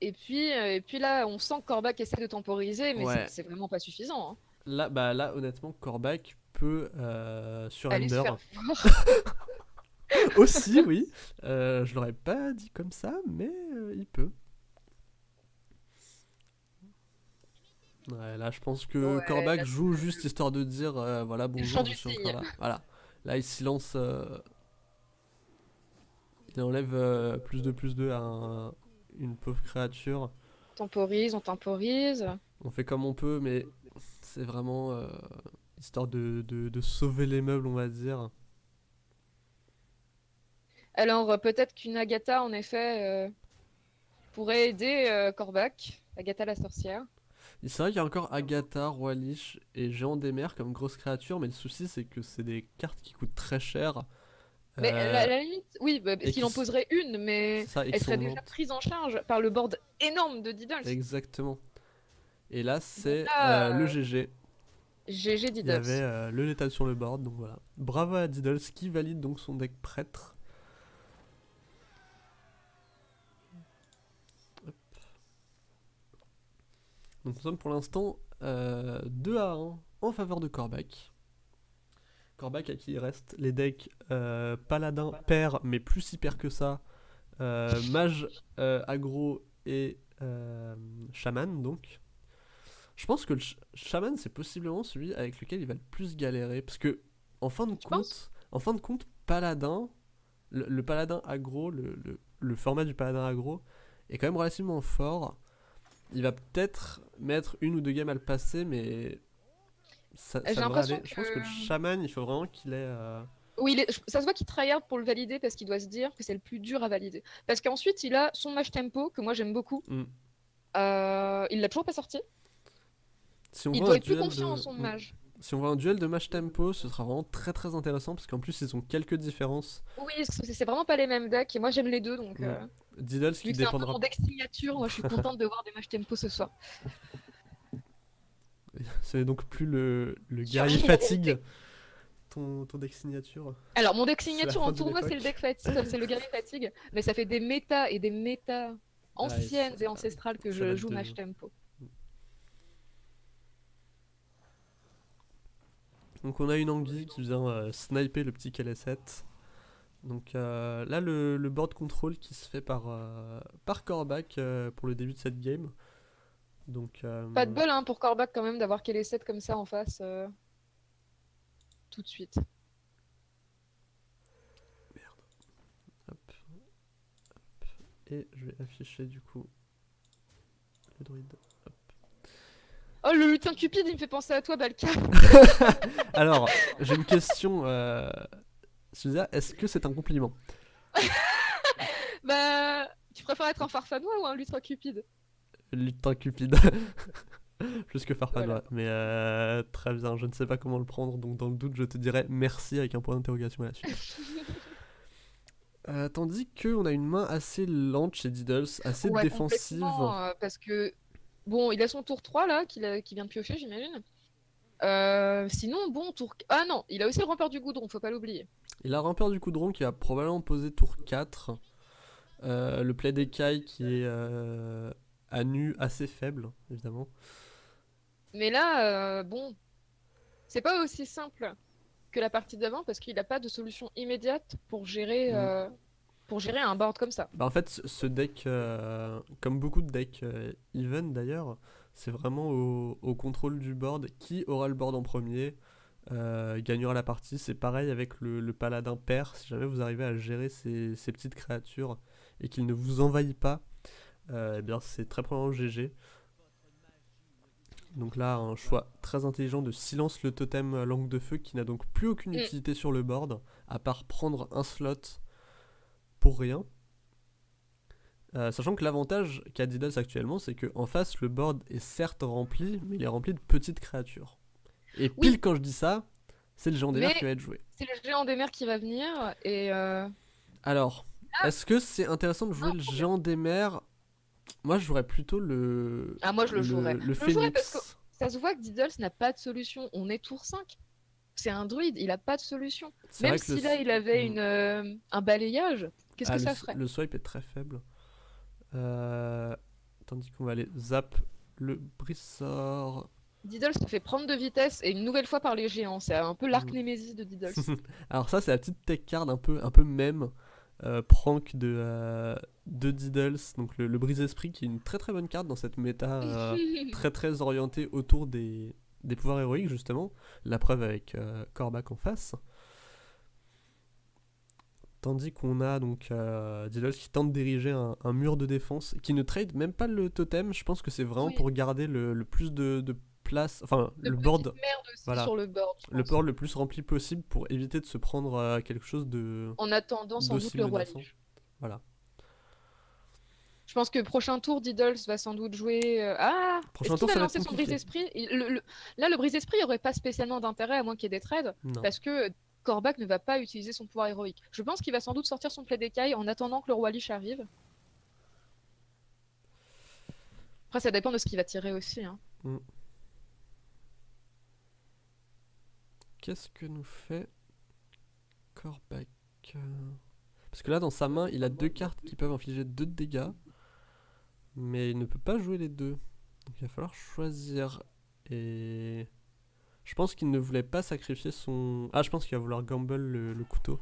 Et puis, euh, et puis là, on sent que Korvac essaie de temporiser, mais Ouais. c'est- vraiment pas suffisant. Hein. Là, bah, là, honnêtement, Korvac peut euh, sur Ender. Aussi, oui. Euh, je l'aurais pas dit comme ça, mais il peut. Ouais, là, je pense que Ouais, Korvac là, joue juste histoire de dire euh, voilà, bonjour, je suis encore là. Voilà. Là, il se lance. euh, Il enlève euh, plus de plus de à un- une pauvre créature. On temporise, on temporise. On fait comme on peut, mais c'est vraiment euh, histoire de, de, de sauver les meubles, on va dire. Alors, peut-être qu'une Agatha, en effet, pourrait aider Korvac. Agatha la sorcière. C'est vrai qu'il y a encore Agatha, Roi Lich et Géant des mers comme grosses créatures, mais le souci c'est que c'est des cartes qui coûtent très cher. Mais Euh, la, la limite, oui, bah, parce et qu'il qui en poserait une, mais ça, elle serait déjà prise en charge par le board énorme de Diddles. Exactement. Et là c'est euh, le euh, GG. GG Il y Diddles. avait euh, le létal sur le board, donc voilà. Bravo à Diddles qui valide donc son deck prêtre. Donc nous sommes pour l'instant euh, 2 à 1 en faveur de Korvac. Korvac à qui il reste les decks euh, paladin, père, mais plus hyper que ça, euh, mage, euh, aggro et euh, chaman donc. Je pense que le chaman c'est possiblement celui avec lequel il va le plus galérer parce que en fin de Tu compte, en fin de compte, paladin, le, le paladin aggro, le, le- le format du paladin aggro est quand même relativement fort. Il va peut-être mettre une ou deux games à le passer, mais ça, J'ai ça devrait l'impression aller. Je pense que que- le chaman, il faut vraiment qu'il ait. euh, Oui, il est- ça se voit qu'il tryhard pour le valider parce qu'il doit se dire que c'est le plus dur à valider. Parce qu'ensuite, il a son match tempo, que moi j'aime beaucoup. Mm. Euh, il l'a toujours pas sorti. Si on Il doit être plus confiant de- en son Mm. mage. Si on voit un duel de match tempo, ce sera vraiment très très intéressant parce qu'en plus ils ont quelques différences. Oui, c'est c'est vraiment pas les mêmes decks et moi j'aime les deux donc. Mm. euh, Diddles qui que c'est un peu dépendra. mon deck signature, moi je suis contente de voir des matchs tempo ce soir. Ce n'est donc plus le, le guerrier fatigue. Ton, ton deck signature. Alors mon deck C'est signature en tournoi c'est le deck fatigue, c'est le guerrier fatigue, mais ça fait des méta et des méta anciennes ça- et ancestrales que je joue match tempo. Donc on a une anguille qui vient euh, sniper le petit KL7. Donc euh, là le, le board control qui se fait par, euh, par Kor'bak euh, pour le début de cette game. Donc euh, Pas de bol hein, pour Kor'bak quand même d'avoir les 7 comme ça en face tout de suite. hop, hop. Et je vais afficher du coup le druide. Oh le lutin cupide il me fait penser à toi Balka. Alors j'ai une question. Suzia, est-ce que c'est un compliment bah tu préfères être un farfanois ou un lutin cupide Lutin cupide. Plus que Farfanois. Mais euh, très bien, je ne sais pas comment le prendre, donc dans le doute, je te dirais merci avec un point d'interrogation à la suite. Euh, tandis qu'on a une main assez lente chez Diddles, assez Ouais, défensive. euh, parce que bon, il a son tour 3 là, qu'il vient de piocher, j'imagine. Euh, sinon, bon, tour. Ah non, il a aussi le rampeur du goudron, faut pas l'oublier. Il a Rampeur du Coudron qui va probablement poser tour 4. Euh, le play d'écaille qui est euh, à nu assez faible, évidemment. Mais là, bon, c'est pas aussi simple que la partie d'avant parce qu'il a pas de solution immédiate pour gérer, Mm. pour gérer un board comme ça. Bah en fait, ce- deck, comme beaucoup de decks even d'ailleurs, c'est vraiment au, au contrôle du board. Qui aura le board en premier euh, gagnera la partie. C'est pareil avec le, le paladin pair. Si jamais vous arrivez à gérer ces, ces petites créatures et qu'il ne vous envahit pas, euh, eh bien c'est très probablement GG. Donc là, un choix très intelligent de silence le totem euh, langue de feu qui n'a donc plus aucune Mm. utilité sur le board, à part prendre un slot pour rien. Euh, sachant que l'avantage qu'a Diddles actuellement, c'est qu'en face, le board est certes rempli, mais il est rempli de petites créatures. Et Oui. pile quand je dis ça, c'est le géant des mers qui va être joué. C'est le géant des mers qui va venir et euh, Alors, est-ce que c'est intéressant de jouer Ah, le géant des mers? Moi, je jouerais plutôt le. Ah, moi, je le jouerais. Le le phénix. parce ça se voit que Diddles n'a pas de solution. On est tour 5. C'est un druide, il a pas de solution. Même si là il avait Mm. une, euh, un balayage, qu'est-ce Ah, que ça ferait? le swipe est très faible. Euh, Tandis qu'on va aller zap le brissor. Diddle se fait prendre de vitesse et une nouvelle fois par les géants. C'est un peu l'arc Mm. némésis de Diddle. Alors ça c'est la petite tech card un peu, un peu même euh, prank de, euh, de Diddles, donc le, le brise-esprit qui est une très très bonne carte dans cette méta euh, très très orientée autour des, des pouvoirs héroïques justement, la preuve avec Kor'bak en face. Tandis qu'on a donc euh, Diddles qui tente d'ériger un, un mur de défense, qui ne trade même pas le totem, je pense que c'est vraiment Oui. pour garder le, le plus de, de place, enfin le board voilà. sur le board. le pense. board le plus rempli possible pour éviter de se prendre euh, quelque chose de. En attendant sans doute le roi. Lich. Voilà. Je pense que prochain tour, Diddles va sans doute jouer. euh, Ah Prochain tour, va ça lancer son brise-esprit le- le- Là, le brise-esprit n'aurait pas spécialement d'intérêt à moins qu'il y ait des trades, Non. parce que Kor'bak ne va pas utiliser son pouvoir héroïque. Je pense qu'il va sans doute sortir son play d'écaille en attendant que le roi Lich arrive. Après, ça dépend de ce qu'il va tirer aussi. hein. Qu'est-ce que nous fait Kor'bak euh, Parce que là, dans sa main, il a deux cartes qui peuvent infliger deux de dégâts. Mais il ne peut pas jouer les deux. Donc il va falloir choisir. Et. Je pense qu'il ne voulait pas sacrifier son. Ah, je pense qu'il va vouloir gamble le, le couteau.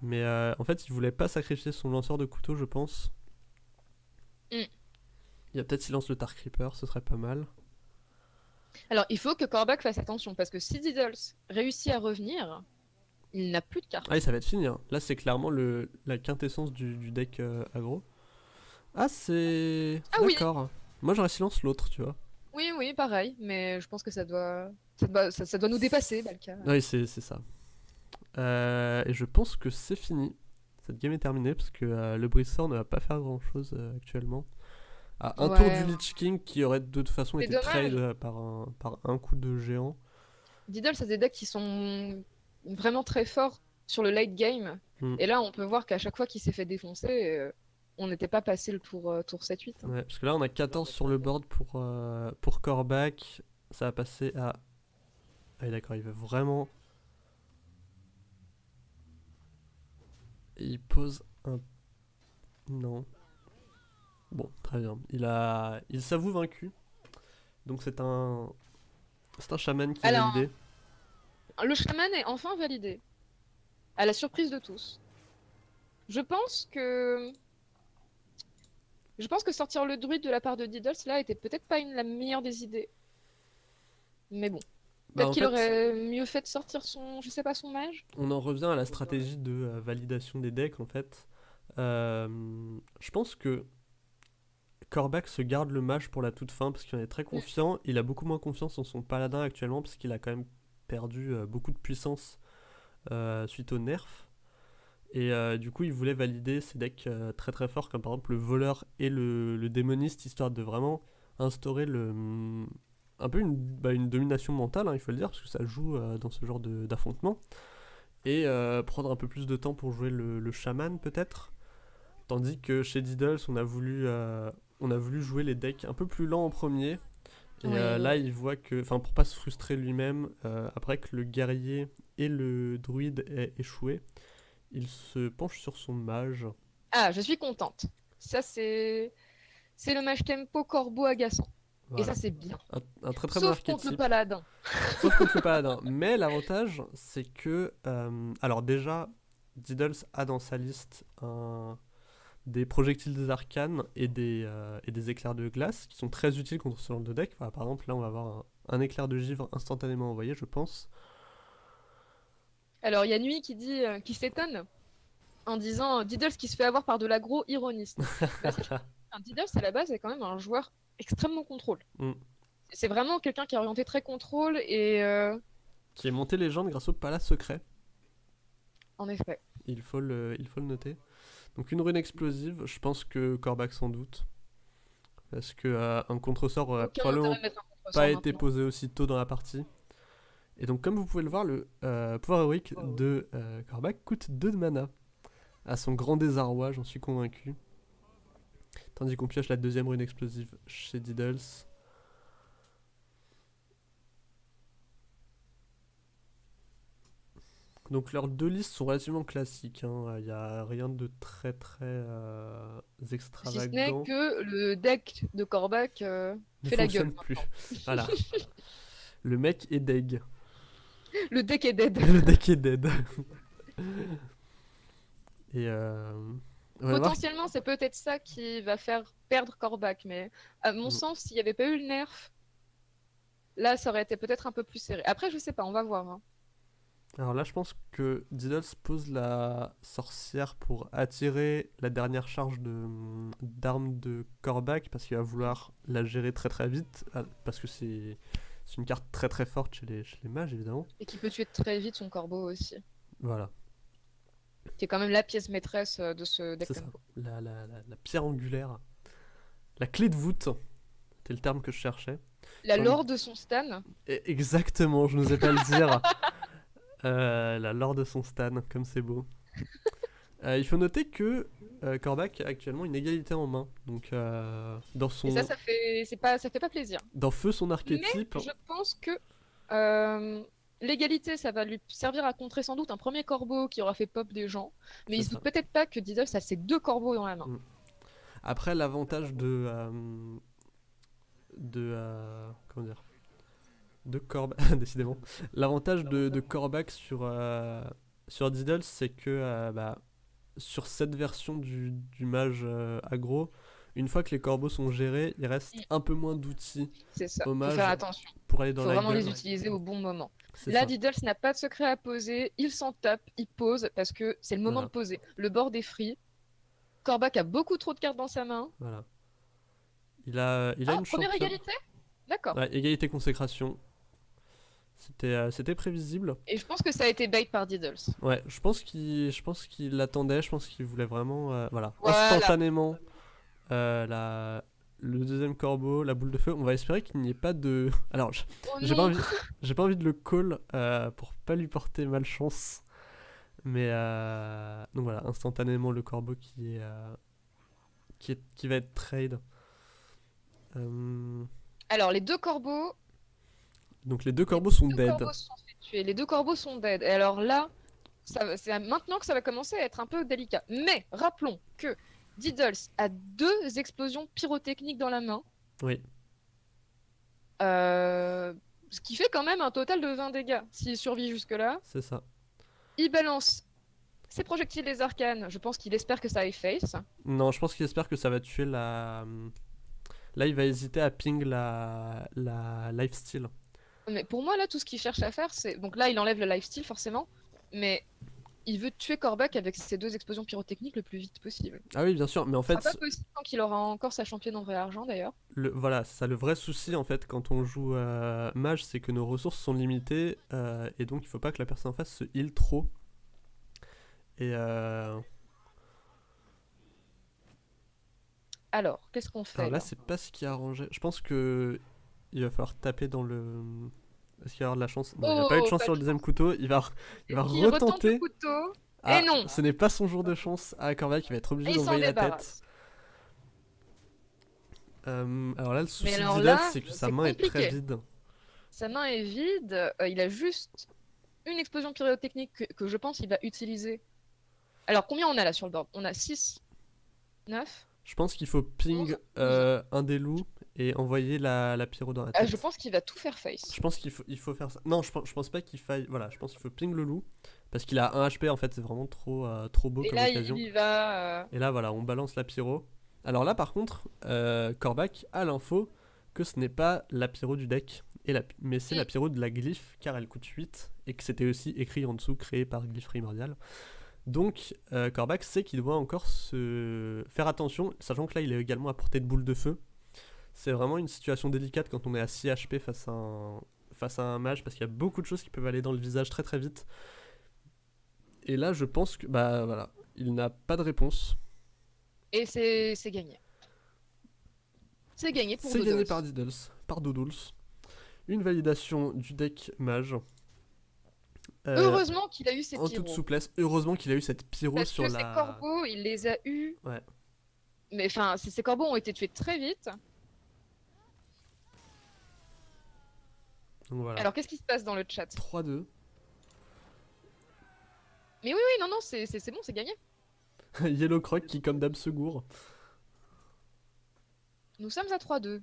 Mais euh, en fait, il voulait pas sacrifier son lanceur de couteau, je pense. Mm. Il y a peut-être silence le Tar Creeper, ce serait pas mal. Alors, il faut que Kor'bak fasse attention, parce que si Diddles réussit à revenir, il n'a plus de cartes. Ah, oui, ça va être fini. hein. Là, c'est clairement le, la quintessence du, du deck euh, aggro. Ah, c'est. Ah oui. D'accord. Moi, j'aurais silence l'autre, tu vois. Oui, oui, pareil, mais je pense que ça doit, ça doit, ça, ça doit nous dépasser, Balka. Oui, c'est c'est ça. Euh, et je pense que c'est fini. Cette game est terminée parce que euh, le Brissor ne va pas faire grand chose actuellement. À un tour du Lich King qui aurait de toute façon été dommage. trade euh, par un, par un coup de géant. Diddle, c'est des decks qui sont vraiment très forts sur le late game. Mm. Et là, on peut voir qu'à chaque fois qu'il s'est fait défoncer, euh, on n'était pas passé le tour, euh, tour 7-8. hein. Ouais, parce que là, on a 14 sur le board pour, euh, pour Kor'bak. Ça va passer à. Ah, d'accord, il veut vraiment. Il pose un. Non. Bon, très bien. Il a. Il s'avoue vaincu. Donc c'est un. C'est un chaman qui a Alors, validé. Le chaman est enfin validé. À la surprise de tous. Je pense que. Je pense que sortir le druide de la part de Diddle, cela était peut-être pas une, la meilleure des idées. Mais bon. Bah, Peut-être qu'il aurait mieux fait de sortir son. Je sais pas, son mage. On en revient à la stratégie de euh, validation des decks en fait. Euh, je pense que Kor'bak se garde le mage pour la toute fin parce qu'il en est très confiant. Il a beaucoup moins confiance en son paladin actuellement parce qu'il a quand même perdu euh, beaucoup de puissance suite au nerf. Et euh, du coup, il voulait valider ses decks euh, très très forts comme par exemple le voleur et le, le démoniste histoire de vraiment instaurer le un peu une, bah, une domination mentale, hein, il faut le dire, parce que ça joue euh, dans ce genre d'affrontement et prendre un peu plus de temps pour jouer le, le chaman peut-être. Tandis que chez Diddles, on a voulu, on a voulu jouer les decks un peu plus lents en premier. Et Ouais. là, il voit que, enfin, pour pas se frustrer lui-même, après que le guerrier et le druide aient échoué, il se penche sur son mage. Ah, je suis contente. Ça, c'est. C'est le mage tempo corbeau agaçant. Et ça, c'est bien. Un, un très très bon Sauf contre le archétype. paladin. Sauf contre le paladin. Mais l'avantage, c'est que. euh, alors, déjà, Diddles a dans sa liste un- des projectiles des arcanes et des, euh, et des éclairs de glace qui sont très utiles contre ce genre de deck. Par exemple, là, on va avoir un, un éclair de givre instantanément envoyé, je pense. Alors, il y a Nuit qui dit, euh, qui s'étonne en disant euh, Diddles qui se fait avoir par de l'agro ironiste. Enfin, Diddles, à la base, est quand même un joueur extrêmement contrôle. Mm. C'est vraiment quelqu'un qui est orienté très contrôle et euh, qui est monté légende grâce au palace secret. en effet. Il faut le, il faut le noter. Donc, une rune explosive, je pense que Kor'bak sans doute. Parce que euh, un contresort aurait Aucun probablement pas été posé aussi tôt dans la partie. Et donc, comme vous pouvez le voir, le euh, pouvoir héroïque Oh. de euh, Kor'bak coûte 2 de mana. À son grand désarroi, j'en suis convaincu. Tandis qu'on pioche la deuxième rune explosive chez Diddles. Donc leurs deux listes sont relativement classiques. Il n'y a rien de très très euh, Si ce n'est extravagant. que le deck de Kor'bak euh, ne fait la gueule. fonctionne plus. voilà. Le mec est deg. Le deck est dead. Le deck est dead. Et euh, voir. Potentiellement, c'est peut-être ça qui va faire perdre Kor'bak, mais à mon Mm. sens, s'il n'y avait pas eu le nerf, là, ça aurait été peut-être un peu plus serré. Après, je sais pas, on va voir. hein. Alors là, je pense que Diddles pose la sorcière pour attirer la dernière charge de d'armes de Kor'bak parce qu'il va vouloir la gérer très très vite ah, parce que c'est c'est une carte très très forte chez les, chez les mages évidemment. Et qui peut tuer très vite son corbeau aussi. Voilà, Qui est quand même la pièce maîtresse euh, de ce deck c'est ça. La, la, la, la pierre angulaire, la clé de voûte, c'était le terme que je cherchais. La lore de son stan, exactement, je n'osais pas le dire. Euh, la lore de son stan, comme c'est beau. Euh, il faut noter que euh, Kor'bak a actuellement une égalité en main. Donc, euh, dans, son, et ça, ça fait, c'est pas, ça fait pas plaisir. dans Feu son archétype, Je pense que euh, l'égalité, ça va lui servir à contrer sans doute un premier corbeau qui aura fait pop des gens. Mais il se doute peut-être pas que Diddle, ça c'est deux corbeaux dans la main. Mm. après l'avantage de. euh, de. comment dire De Kor'bak. décidément. L'avantage de, de Kor'bak sur, sur Diddle, c'est que bah, sur cette version du, du mage euh, aggro, une fois que les corbeaux sont gérés, il reste Mm. un peu moins d'outils C'est ça. Hommage. Faut faire attention. pour aller dans faut la vraiment gueule. les utiliser au bon moment. Là, ça. Diddles n'a pas de secret à poser. Il s'en tape, il pose parce que c'est le moment Voilà. de poser. Le board est free. Corbac a beaucoup trop de cartes dans sa main. Voilà. Il a, il a Ah, une première championne. égalité? D'accord. Ouais, égalité consécration. C'était euh, c'était prévisible. Et je pense que ça a été bait par Diddles. Ouais, je pense qu'il je pense qu'il l'attendait, je pense qu'il voulait vraiment euh, voilà, Voilà. instantanément euh, la le deuxième corbeau, la boule de feu. On va espérer qu'il n'y ait pas de Alors, je- Oh j'ai pas envie j'ai pas envie de le call pour pas lui porter malchance. Mais donc voilà, instantanément le corbeau qui est qui est qui va être trade. Alors, les deux corbeaux, donc les deux corbeaux sont deux dead. corbeaux sont. Les deux corbeaux sont dead. Et alors là, c'est maintenant que ça va commencer à être un peu délicat. Mais rappelons que Diddles a deux explosions pyrotechniques dans la main. Oui. Euh, ce qui fait quand même un total de 20 dégâts s'il survit jusque-là. C'est ça. Il balance ses projectiles des arcanes. Je pense qu'il espère que ça efface. Non, je pense qu'il espère que ça va tuer la. Là, il va hésiter à ping la, la lifesteal. Mais pour moi, là, tout ce qu'il cherche à faire, c'est. Donc là, il enlève le lifesteal, forcément. Mais il veut tuer Corbac avec ses deux explosions pyrotechniques le plus vite possible. Ah oui, bien sûr, mais en fait, sera pas possible tant qu'il aura encore sa championne en vrai argent, d'ailleurs. le, voilà, c'est ça le vrai souci en fait quand on joue mage, c'est que nos ressources sont limitées euh, et donc il faut pas que la personne en face se heal trop. Et euh, Alors, qu'est-ce qu'on fait alors là c'est pas ce qui a arrangé. Je pense que il va falloir taper dans le. Est-ce qu'il va y avoir de la chance Non, il a pas eu de Oh, chance sur le de deuxième couteau. Il va, il va Il retente le retenter. couteau Ah, non Ce n'est pas son jour de chance. Ah, Corvac, il va être obligé et d'envoyer la tête. Euh, alors là, le souci d'Idal, c'est que sa main est très vide. Sa main est vide. euh, il a juste une explosion pyrotechnique que, que je pense qu'il va utiliser. Alors, combien on a là sur le board? On a 6, 9 Je pense qu'il faut ping euh, un des loups et envoyer la, la pyro dans la tête. Ah, Je pense qu'il va tout faire face. Je pense qu'il faut, il faut faire ça. Non, je pense, je pense pas qu'il faille. Voilà, je pense qu'il faut ping le loup parce qu'il a 1 HP en fait, c'est vraiment trop, euh, trop beau Et comme là, occasion. il va. euh, Et là, voilà, on balance la pyro. Alors là, par contre, euh, a l'info que ce n'est pas la pyro du deck, et la, mais c'est la pyro de la glyphe, car elle coûte 8, et que c'était aussi écrit en dessous, créé par glyphe primordial. Donc, euh, Corbac sait qu'il doit encore se faire attention, sachant que là, il est également à portée de boule de feu. C'est vraiment une situation délicate quand on est à 6 HP face à un, face à un mage, parce qu'il y a beaucoup de choses qui peuvent aller dans le visage très très vite. Et là, je pense que, bah voilà, il n'a pas de réponse. Et c'est c'est gagné. C'est gagné pour C'est gagné par Diddles, par Doodles. Une validation du deck mage. Euh, Heureusement qu'il a eu ses en pyros. toute souplesse. Heureusement qu'il a eu cette pyro Parce sur que la. ces corbeaux, il les a eus. Ouais. Mais enfin, ces corbeaux ont été tués très vite. Donc voilà. Alors, qu'est-ce qui se passe dans le chat 3-2. Mais oui, oui, non, non, c'est bon, c'est gagné. Yellow Croc qui, comme d'hab, se gourre. Nous sommes à 3-2.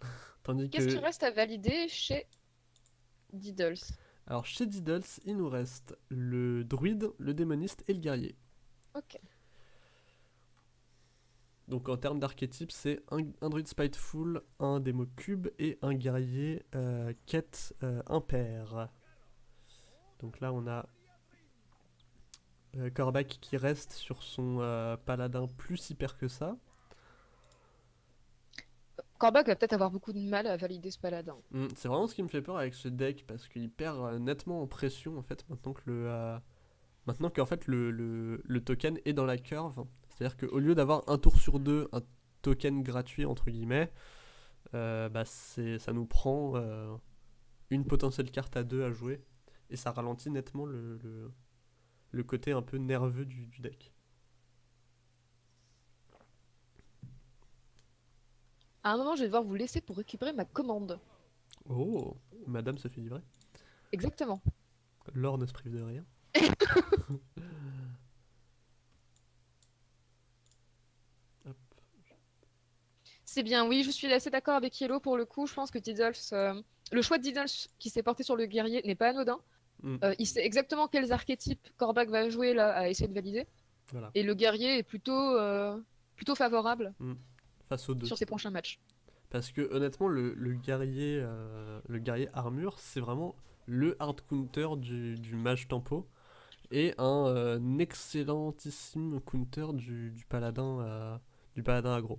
Tandis Qu'est-ce que. qui reste à valider chez Diddles Alors, chez Diddles, il nous reste le druide, le démoniste et le guerrier. Ok. Donc, en termes d'archétype, c'est un, un druide spiteful, un démo cube et un guerrier euh, quête euh, impair. Donc là, on a euh, Korvac qui reste sur son euh, paladin plus hyper que ça. Corbac va peut-être avoir beaucoup de mal à valider ce paladin. Hmm, c'est vraiment ce qui me fait peur avec ce deck parce qu'il perd nettement en pression en fait maintenant que le maintenant qu'en fait le, le, le token est dans la curve. C'est-à-dire qu'au lieu d'avoir un tour sur deux un token gratuit entre guillemets, euh, bah ça nous prend euh, une potentielle carte à deux à jouer et ça ralentit nettement le, le, le côté un peu nerveux du, du deck. À un moment, je vais devoir vous laisser pour récupérer ma commande. Oh, Madame se fait livrer. Exactement. L'or ne se prive de rien. C'est bien, oui, je suis assez d'accord avec Yellow pour le coup. Je pense que Diddles, euh, le choix de Diddles qui s'est porté sur le guerrier n'est pas anodin. Mm. Euh, il sait exactement quels archétypes Corbac va jouer là à essayer de valider. Voilà, Et le guerrier est plutôt, euh, plutôt favorable face aux deux. sur ses prochains matchs. Parce que honnêtement, le, le guerrier, euh, le guerrier armure, c'est vraiment le hard counter du, du mage tempo et un excellentissime counter du, du paladin, du paladin aggro.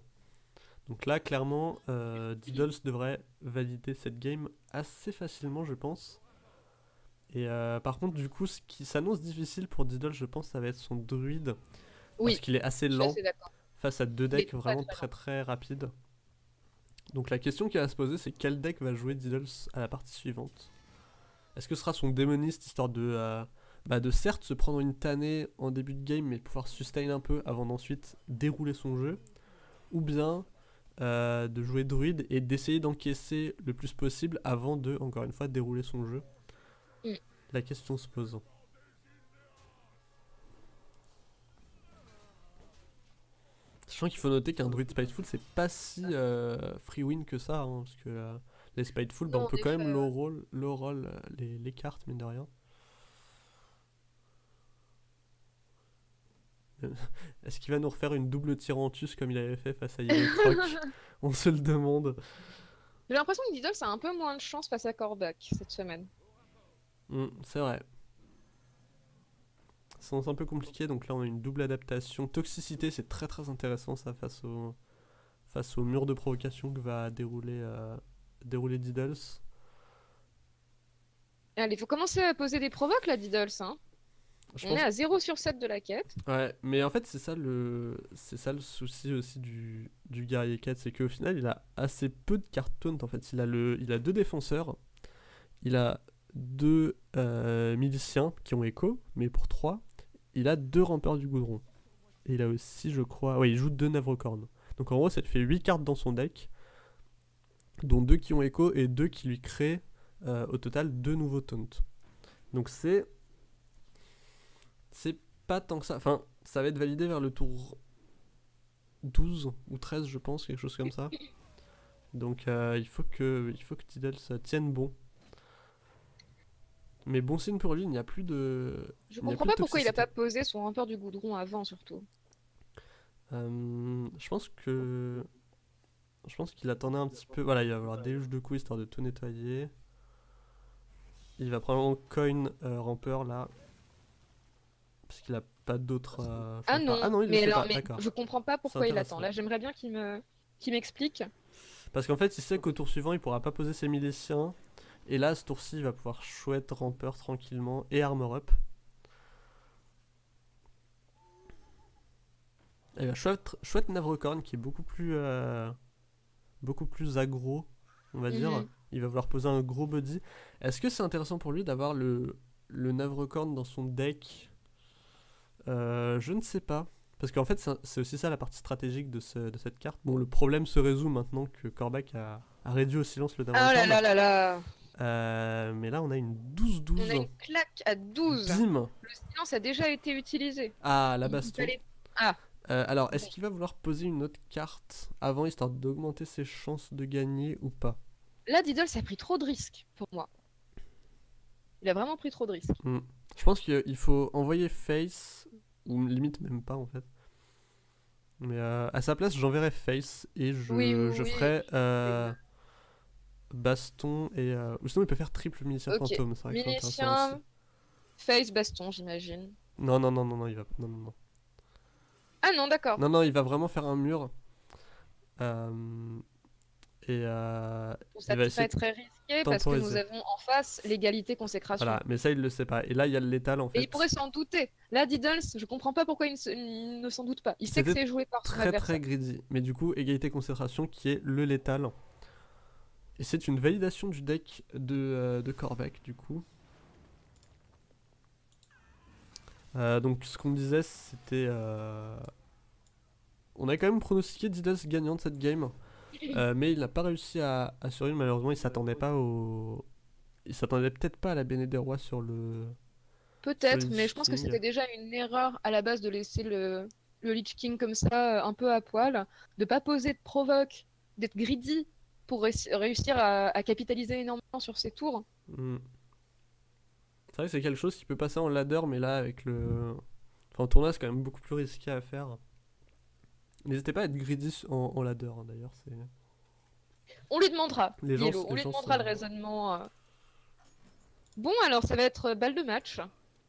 Donc là, clairement, euh, Diddles devrait valider cette game assez facilement, je pense. Et euh, par contre, du coup, ce qui s'annonce difficile pour Diddles, je pense, ça va être son druide. Oui, Parce qu'il est assez lent assez face à deux decks vraiment très très très rapides. Donc la question qui va se poser, c'est quel deck va jouer Diddles à la partie suivante? Est-ce que ce sera son démoniste, histoire de, euh, bah, de certes se prendre une tannée en début de game, mais pouvoir sustain un peu avant d'ensuite dérouler son jeu? Ou bien euh, de jouer druide et d'essayer d'encaisser le plus possible avant de, encore une fois, dérouler son jeu Mm. La question se pose. Sachant qu'il faut noter qu'un druide Spiteful, c'est pas si euh, free win que ça, hein, parce que euh, les Spiteful, bah, on peut quand même low roll, low roll les, les cartes, mine de rien. Est-ce qu'il va nous refaire une double Tyrantus comme il avait fait face à Yellow On se le demande. J'ai l'impression que Diddles a un peu moins de chance face à Korvac cette semaine. Mm, c'est vrai. C'est un peu compliqué, donc là on a une double adaptation. Toxicité, c'est très très intéressant ça face au, face au mur de provocation que va dérouler, euh, dérouler Diddles. Allez, faut commencer à poser des provoques là, Diddles. Hein. Je On pense- est à 0 sur 7 de la quête. Ouais, mais en fait c'est ça le, c'est ça le souci aussi du, du guerrier 4, c'est qu'au final il a assez peu de cartes taunt en fait. Il a, le, il a deux défenseurs, il a deux euh, miliciens qui ont écho, mais pour 3, il a deux rampeurs du goudron. Et il a aussi, je crois, ouais, il joue deux navrecornes. Donc en gros, ça te fait 8 cartes dans son deck, dont deux qui ont écho et deux qui lui créent euh, au total deux nouveaux taunts. Donc c'est. C'est pas tant que ça. Enfin, ça va être validé vers le tour 12 ou 13, je pense, quelque chose comme ça. Donc euh, il faut que, il faut que Tidal ça tienne bon. Mais bon signe pour lui, il n'y a plus de. Je Il comprends pas pourquoi il a pas posé son rampeur du goudron avant, surtout. Euh, je pense que. Je pense qu'il attendait un petit peu. Voilà, il va avoir déluge de coups histoire de tout nettoyer. Il va probablement coin euh, rampeur là. Parce qu'il a pas d'autre. euh, Ah non, ah non, il mais, alors, pas, mais je comprends pas pourquoi il attend. Là, j'aimerais bien qu'il me qu'il m'explique. Parce qu'en fait, il sait qu'au tour suivant, il pourra pas poser ses miliciens. Et là, ce tour-ci, il va pouvoir chouette rampeur tranquillement et armor up. Et bien, chouette, chouette Navrecorn qui est beaucoup plus, euh, beaucoup plus aggro, on va dire. Mhm. Il va vouloir poser un gros body. Est-ce que c'est intéressant pour lui d'avoir le, le Navrecorn dans son deck Euh, Je ne sais pas. Parce qu'en fait, c'est aussi ça la partie stratégique de, ce- de cette carte. Bon, le problème se résout maintenant que Korvac a, a réduit au silence le Oh Navrecorn. là là là là Euh, mais là, on a une On 12-12. a une claque à 12 Bim Le silence a déjà été utilisé. Ah, la baston. fallait- Ah. Euh, alors, est-ce qu'il va vouloir poser une autre carte avant, histoire d'augmenter ses chances de gagner ou pas? Là, Diddles a pris trop de risques pour moi. Il a vraiment pris trop de risques. Je pense qu'il faut envoyer Face, ou limite même pas en fait. Mais euh, à sa place, j'enverrai Face et je, Oui, oui, je oui. ferai euh, Baston et. euh, ou sinon, il peut faire triple milicien Ok, fantôme. Milicien, face, baston, j'imagine. Non, non, non, non, non, il va. Non, non, non. Ah non, d'accord. Non, non, il va vraiment faire un mur. Et Ça il va peut essayer être très risqué parce que nous avons en face l'égalité consécration. voilà, mais ça il le sait pas. Et là il y a le létal en fait. Et il pourrait s'en douter. Là, Diddles, je comprends pas pourquoi il ne, s'en doute pas. Il sait que c'est joué par son Très très greedy. Mais du coup, égalité concentration qui est le létal. Et c'est une validation du deck de, euh, de Korvac du coup. Euh, donc ce qu'on disait c'était... euh, On a quand même pronostiqué Diddles gagnant de cette game. Euh, mais il n'a pas réussi à, à survivre malheureusement. Il s'attendait pas au... Il s'attendait peut-être pas à la Béné des Rois sur le... Peut-être, mais je pense que c'était déjà une erreur à la base de laisser le, le Lich King comme ça, euh, un peu à poil, de pas poser de provoque, d'être greedy pour réuss- réussir à, à capitaliser énormément sur ses tours. Hmm. C'est vrai que c'est quelque chose qui peut passer en ladder, mais là, avec le, Enfin, en tournoi, c'est quand même beaucoup plus risqué à faire. N'hésitez pas à être greedy en, en ladder, hein, d'ailleurs. On lui demandera, Les gens- Yellow, les on lui gens demandera sont- le raisonnement. euh. Bon, alors ça va être euh, balle de match.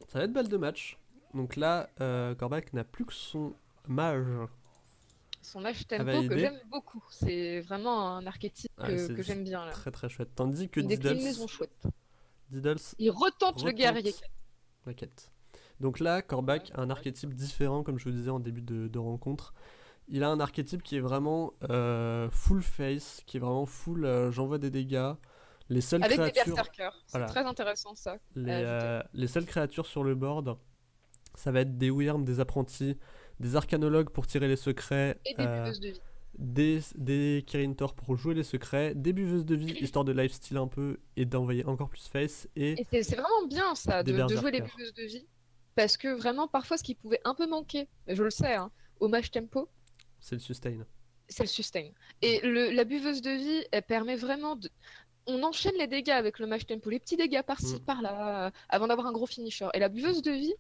Ça va être balle de match. Donc là, euh, Corbac n'a plus que son mage. Son Ah, tempo validé. que j'aime beaucoup. C'est vraiment un archétype Ouais, que, j'aime bien là. Très très chouette. Tandis que Diddles, chouette. Diddles Il retente, le guerrier. la quête. Donc là, Corbac a un archétype différent, comme je vous disais en début de, de rencontre. Il a un archétype qui est vraiment euh, full face, qui est vraiment full euh, j'envoie des dégâts. Les seules Avec des créatures, berserkers. C'est Voilà. très intéressant ça. les, euh, les seules créatures sur le board, ça va être des Wyrms, des apprentis, des arcanologues pour tirer les secrets, Et des buveuses de vie. des, des Kirin Tor pour jouer les secrets, des buveuses de vie, histoire de lifesteal un peu et d'envoyer encore plus face, et Et c'est- vraiment bien ça, Des de, de jouer les buveuses de vie. Parce que vraiment, parfois, ce qui pouvait un peu manquer, je le sais, hein, au match tempo, c'est le sustain. c'est le sustain. Et le, la buveuse de vie, elle permet vraiment de. On enchaîne les dégâts avec le match tempo, les petits dégâts par-ci, Mm. par-là, euh, avant d'avoir un gros finisher. Et la buveuse de vie,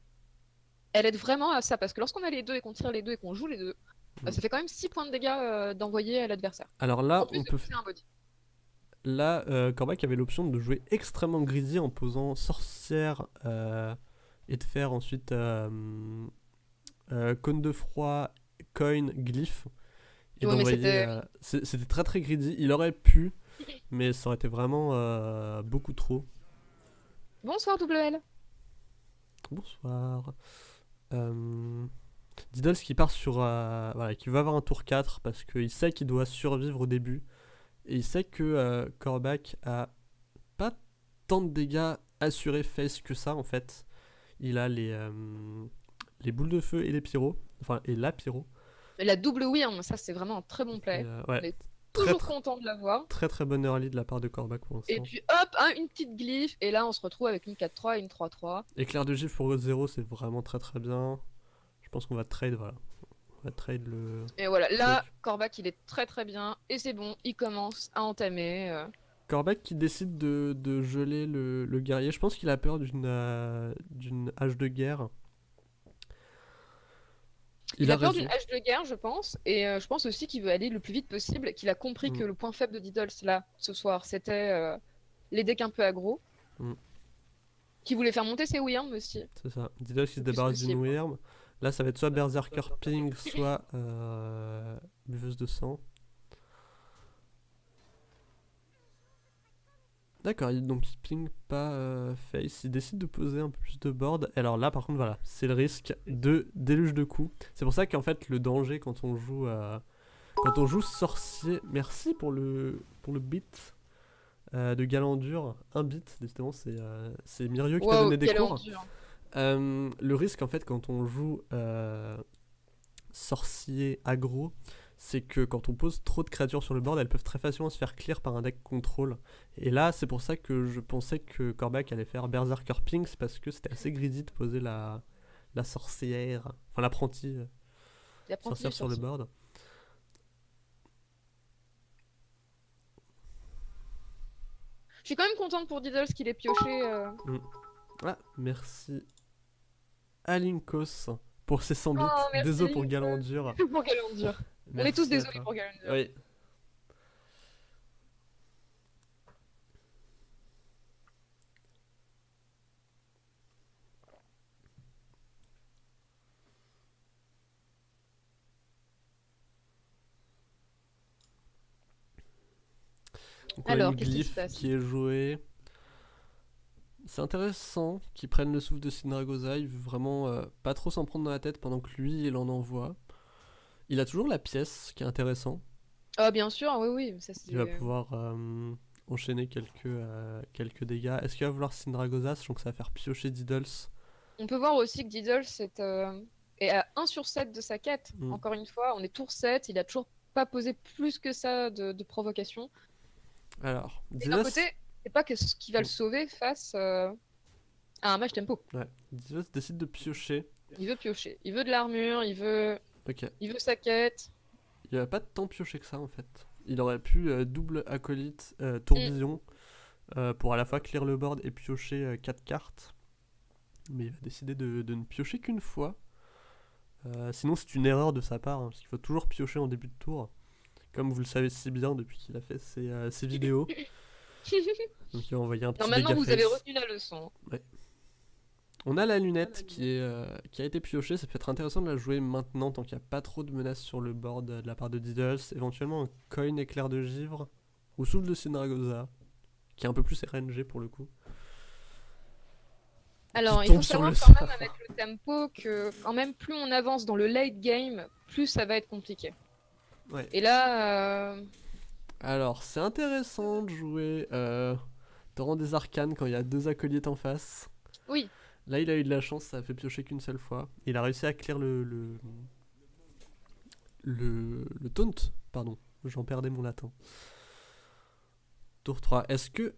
elle aide vraiment à ça, parce que lorsqu'on a les deux et qu'on tire les deux et qu'on joue les deux, Mm. bah, ça fait quand même 6 points de dégâts euh, d'envoyer à l'adversaire. Alors là, on peut un body. Là, euh, Corbac avait l'option de jouer extrêmement greedy en posant sorcière euh, et de faire ensuite euh, euh, cône de froid, coin, glyphe. Et Ouais, mais d'envoyer. c'était- euh, C'était très très greedy. Il aurait pu, mais ça aurait été vraiment euh, beaucoup trop. Bonsoir, double L. Bonsoir. Euh, Diddles qui part sur. euh, voilà, qui va avoir un tour 4 parce qu'il sait qu'il doit survivre au début. Et il sait que Korvac a pas tant de dégâts assurés face que ça en fait. Il a les, les boules de feu et les pyros. Enfin, et la pyro. La double win, ça c'est vraiment un très bon play. Et, euh, ouais, Mais très, Toujours très, content de l'avoir. très très bonne early de la part de Korvac pour Et l'instant. puis hop, hein, une petite glyphe, et là on se retrouve avec une 4-3 et une 3-3. Éclair de gifle pour 0 c'est vraiment très très bien. Je pense qu'on va trade, voilà. On va trade le. Et voilà, là, Truc. Korvac il est très très bien, et c'est bon, il commence à entamer. euh. Corbac qui décide de, de geler le, le guerrier. Je pense qu'il a peur d'une euh, d'une hache de guerre. Il, a, peur d'une hache de guerre, je pense, et euh, je pense aussi qu'il veut aller le plus vite possible, qu'il a compris Mm. que le point faible de Diddles là, ce soir, c'était euh, les decks un peu aggro. Mm. Qui voulait faire monter ses Wyrms aussi. C'est ça. Diddle qui se débarrasse d'une. Wyrm. Là, ça va être soit Berserker Ping, soit euh, Buveuse de sang. D'accord, donc il ping pas euh, face. Il décide de poser un peu plus de board. Alors là, par contre, voilà, c'est le risque de déluge de coups. C'est pour ça qu'en fait, le danger quand on joue, euh, quand on joue sorcier. Merci pour le pour le beat euh, de Galandur. Un beat, décidément, c'est euh, c'est qui t'a Wow, donné des cours. le risque en fait quand on joue sorcier aggro, c'est que quand on pose trop de créatures sur le board, elles peuvent très facilement se faire clear par un deck contrôle. Et là, c'est pour ça que je pensais que Korvac allait faire Berserker Ping, c'est parce que c'était assez greedy de poser la, la sorcière, enfin l'apprenti euh, sorcière sur le board. Je suis quand même contente pour Diddles qu'il ait pioché. euh, Ah, merci Alinkos pour ses 100 bits. Oh, Désolé pour Alinkos. Galandur. pour Galandur. On est tous désolés pour Galandur. Oui. Donc on a Alors, qui se glyphe passe qui est jouée. C'est intéressant qu'ils prennent le souffle de veut vraiment euh, pas trop s'en prendre dans la tête pendant que lui il en envoie. Il a toujours la pièce qui est intéressant. Ah, bien sûr, oui, oui. Ça. Il va pouvoir euh, enchaîner quelques, euh, quelques dégâts. Est-ce qu'il va vouloir Sindragosa, sachant que ça va faire piocher Diddles? On peut voir aussi que Diddles est, euh, est à 1 sur 7 de sa quête. Mm. Encore une fois, on est tour 7, il a toujours pas posé plus que ça de, de provocation. Alors, Et d'un Diddles, côté, c'est pas que ce qui va le sauver face à un match tempo. ouais, Diddles décide de piocher. Il veut piocher, il veut de l'armure, il veut, Ok, il veut sa quête. il va pas tant piocher que ça en fait. Il aurait pu euh, double acolyte, euh, tourbillon, euh, pour à la fois clear le board et piocher 4 cartes. Mais il va décider de, de ne piocher qu'une fois. Sinon, c'est une erreur de sa part, hein, parce qu'il faut toujours piocher en début de tour, comme vous le savez si bien depuis qu'il a fait ses, ses vidéos. Donc il va envoyer un petit non, maintenant dégât vous avez retenu la leçon. On a la lunette la qui, est, euh, qui a été piochée, ça peut être intéressant de la jouer maintenant tant qu'il n'y a pas trop de menaces sur le board de la part de Diddles. Éventuellement un coin éclair de givre ou souffle de Synagosa, qui est un peu plus RNG pour le coup. Alors, il faut savoir quand même avec le tempo que quand même plus on avance dans le late game, plus ça va être compliqué. Ouais. Et là, euh, Alors, c'est intéressant de jouer euh, Torrent des Arcanes quand il y a deux acolytes en face. oui, Là, il a eu de la chance, ça a fait piocher qu'une seule fois. Il a réussi à clear le. le. le, le taunt, pardon. J'en perdais mon latin. Tour 3. Est-ce que.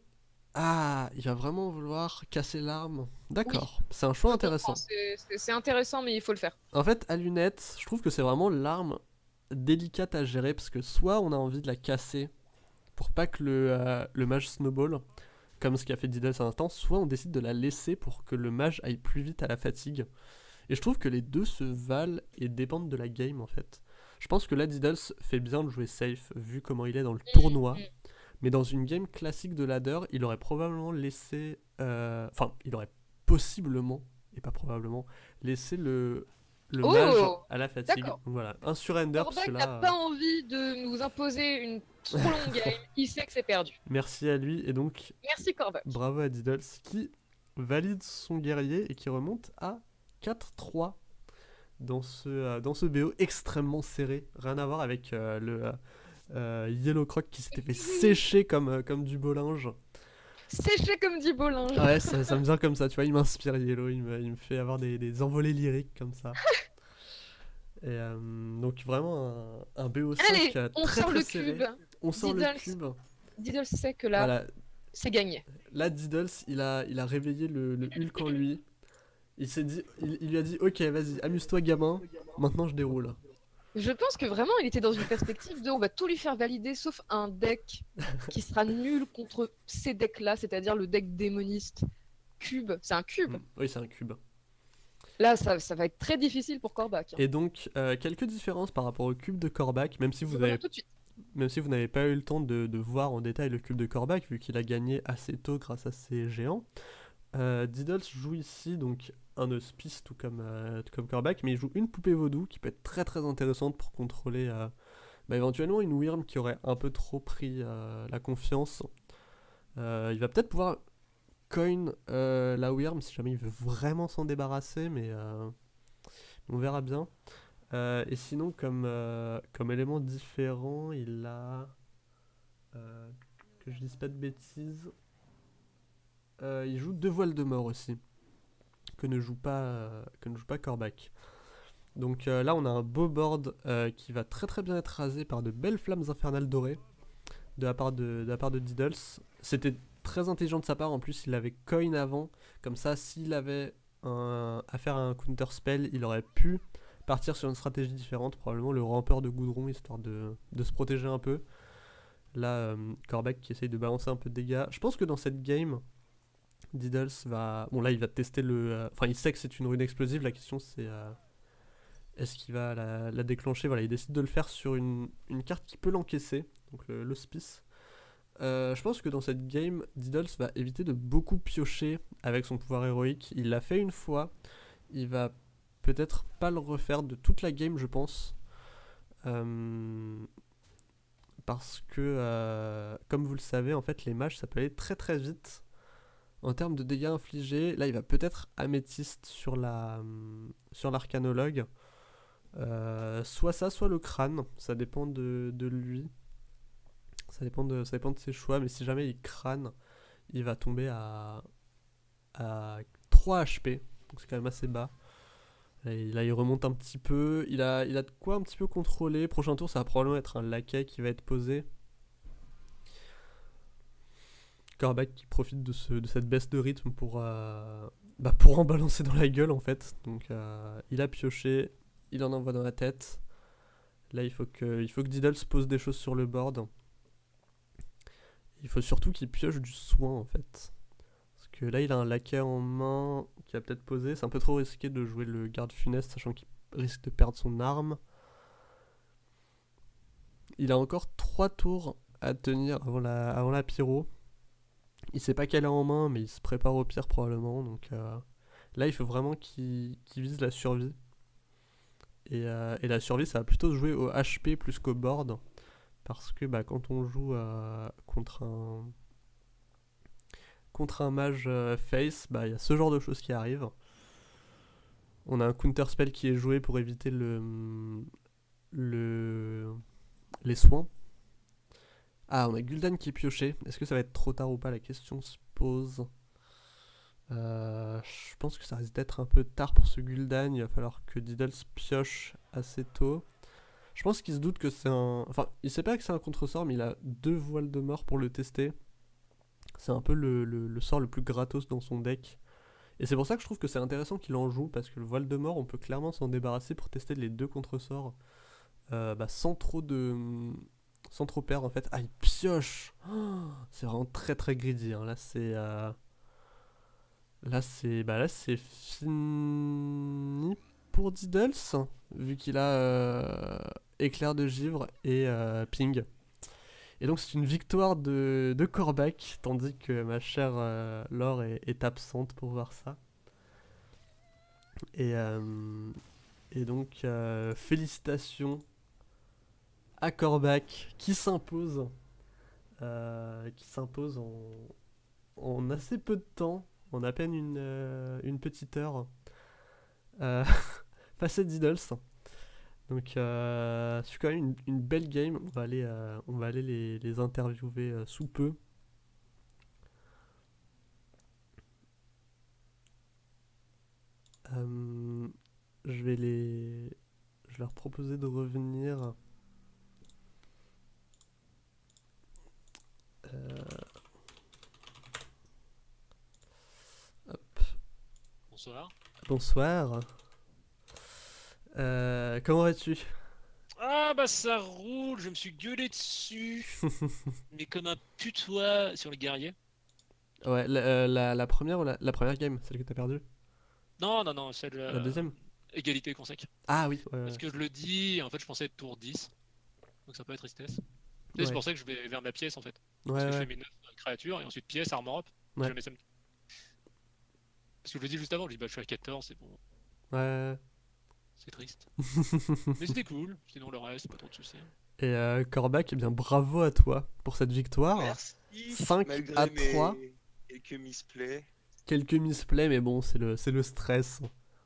Ah, il va vraiment vouloir casser l'arme? D'accord, c'est un choix intéressant. c'est intéressant, mais il faut le faire. En fait, à lunettes, je trouve que c'est vraiment l'arme délicate à gérer parce que soit on a envie de la casser pour pas que le, euh, le mage snowball, comme ce qu'a fait Diddles à l'instant, soit on décide de la laisser pour que le mage aille plus vite à la fatigue. Et je trouve que les deux se valent et dépendent de la game en fait. Je pense que là, Diddles fait bien de jouer safe vu comment il est dans le tournoi. mm. Mais dans une game classique de ladder, il aurait probablement laissé. euh, Enfin, il aurait possiblement, et pas probablement, laissé le, le Oh mage à la fatigue. Voilà, un surrender que n'a pas envie de nous imposer une trop longue game. Il sait que c'est perdu. Merci à lui, et donc Merci bravo à Diddles qui valide son guerrier et qui remonte à 4-3 dans ce, euh, dans ce BO extrêmement serré. Rien à voir avec euh, le. euh, Yellow Croc qui s'était fait sécher comme, comme du beau linge. Séché comme dit Bolin. Ouais, ça, ça me vient comme ça, tu vois, il m'inspire Yellow, il me, il me fait avoir des, des envolées lyriques comme ça. Et euh, donc vraiment un, un BO5 Allez, euh, on très sort très le serré. cube. On sort le Diddles. cube. Diddle sait que là, Voilà, c'est gagné. là Diddles, il a, il a réveillé le, le Hulk en lui. Il s'est dit, il, il lui a dit, ok, vas-y, amuse-toi gamin, maintenant je déroule. Je pense que vraiment, il était dans une perspective de on va tout lui faire valider sauf un deck qui sera nul contre ces decks-là, c'est-à-dire le deck démoniste. Cube, c'est un cube. Mm. Oui, c'est un cube. Là, ça, ça va être très difficile pour Corbac. hein. Et donc, euh, quelques différences par rapport au cube de Corbac, même si vous avez. Même si vous n'avez pas eu le temps de, de voir en détail le cube de Corbac, vu qu'il a gagné assez tôt grâce à ses géants, euh, Diddles joue ici donc un hospice tout comme, euh, tout comme Corbac, mais il joue une poupée vaudou qui peut être très très intéressante pour contrôler euh, bah, éventuellement une Wyrm qui aurait un peu trop pris euh, la confiance. Euh, il va peut-être pouvoir coin la Wyrm si jamais il veut vraiment s'en débarrasser, mais on verra bien. Et sinon, comme, comme élément différent, il a. que je dise pas de bêtises. il joue deux voiles de mort aussi. Ne joue pas, euh, que ne joue pas Corbac. Donc euh, là, on a un beau board euh, qui va très très bien être rasé par de belles flammes infernales dorées de la part de, de, la part de Diddles. C'était très intelligent de sa part. En plus, il avait coin avant. Comme ça, s'il avait un, à faire un counter spell, il aurait pu partir sur une stratégie différente, probablement le rampeur de goudron, histoire de, se protéger un peu. Là, euh, qui essaye de balancer un peu de dégâts. Je pense que dans cette game, Diddles va... Bon là, il va tester le... euh, Enfin, il sait que c'est une rune explosive, la question c'est... euh, Est-ce qu'il va la, déclencher? Voilà, il décide de le faire sur une, carte qui peut l'encaisser, donc l'hospice. Euh, je pense que dans cette game, Diddles va éviter de beaucoup piocher avec son pouvoir héroïque. Il l'a fait une fois. Il va peut-être pas le refaire de toute la game, je pense. Parce que, comme vous le savez, en fait, les mages, ça peut aller très très vite. En termes de dégâts infligés, là, il va peut-être améthyste sur la sur l'arcanologue. Euh, soit ça, soit le crâne. Ça dépend de, de lui. Ça dépend de, ça dépend de ses choix. Mais si jamais il crâne, il va tomber à, à 3 HP. Donc c'est quand même assez bas. Là il, là, il remonte un petit peu. Il a, il a de quoi un petit peu contrôler. Prochain tour, ça va probablement être un laquais qui va être posé. Corbac qui profite de, ce, de cette baisse de rythme pour, euh, bah, pour en balancer dans la gueule en fait. Donc euh, il a pioché, il en envoie dans la tête. Là il faut que, il faut que Diddles pose des choses sur le board. Il faut surtout qu'il pioche du soin en fait. Parce que là, il a un laquais en main qui a peut-être posé. C'est un peu trop risqué de jouer le garde funeste, sachant qu'il risque de perdre son arme. Il a encore 3 tours à tenir avant la, avant la pyro. Il sait pas qu'elle a en main, mais il se prépare au pire probablement. Donc euh, là, il faut vraiment qu'il vise la survie. Et, euh, et la survie, ça va plutôt se jouer au HP plus qu'au board. Parce que bah, quand on joue euh, contre un mage face, bah, il y a ce genre de choses qui arrivent. On a un counter spell qui est joué pour éviter le, le les soins. Ah, on a Gul'dan qui est pioché. Est-ce que ça va être trop tard ou pas La question se pose. Euh, je pense que ça risque d'être un peu tard pour ce Gul'dan. Il va falloir que Diddles pioche assez tôt. Je pense qu'il se doute que c'est un. Enfin, il sait pas que c'est un contre-sort, mais il a deux voiles de mort pour le tester. C'est un peu le, sort le plus gratos dans son deck. Et c'est pour ça que je trouve que c'est intéressant qu'il en joue, parce que le voile de mort, on peut clairement s'en débarrasser pour tester les deux contre-sorts euh, bah, sans trop de. Sans trop perdre en fait. Ah, il pioche C'est vraiment très très greedy. hein. Là, c'est. euh, Là, c'est. Bah, là, c'est fini pour Diddles, vu qu'il a euh, éclair de givre et euh, ping. Et donc c'est une victoire de, de tandis que ma chère euh, Laure est, absente pour voir ça. Et, et donc félicitations à qui s'impose, euh, qui s'impose en, en assez peu de temps, en à peine une, euh, petite heure, euh, face à Diddles. Donc euh, c'est quand même une, belle game. On va aller, on va aller les, les interviewer sous peu. Je vais les, je vais leur proposer de revenir. Hop. Bonsoir. Bonsoir. Euh, comment vas-tu? Ah bah ça roule, je me suis gueulé dessus, mais comme un putois sur les guerriers. Ouais, la, euh, la- la première ou la, la première game, celle que t'as perdue? Non, non, non, celle... La euh, deuxième? Égalité consec. Ah oui, ouais, ouais. Parce que je le dis, en fait je pensais être tour 10, donc ça peut être tristesse. Ouais. C'est pour ça que je vais vers ma pièce en fait. Ouais, Parce que je fais mes 9 créatures et ensuite pièce, armor up, Ouais. je mets ça. Parce que je le dis juste avant, je dis bah je suis à 14, c'est bon, Ouais. c'est triste. Mais c'était cool, sinon le reste, pas trop de soucis. Et euh, Corbac, eh bien bravo à toi pour cette victoire. Merci. 5 malgré à mes 3. Quelques misplays. Quelques misplays, mais bon, c'est le, c'est le stress.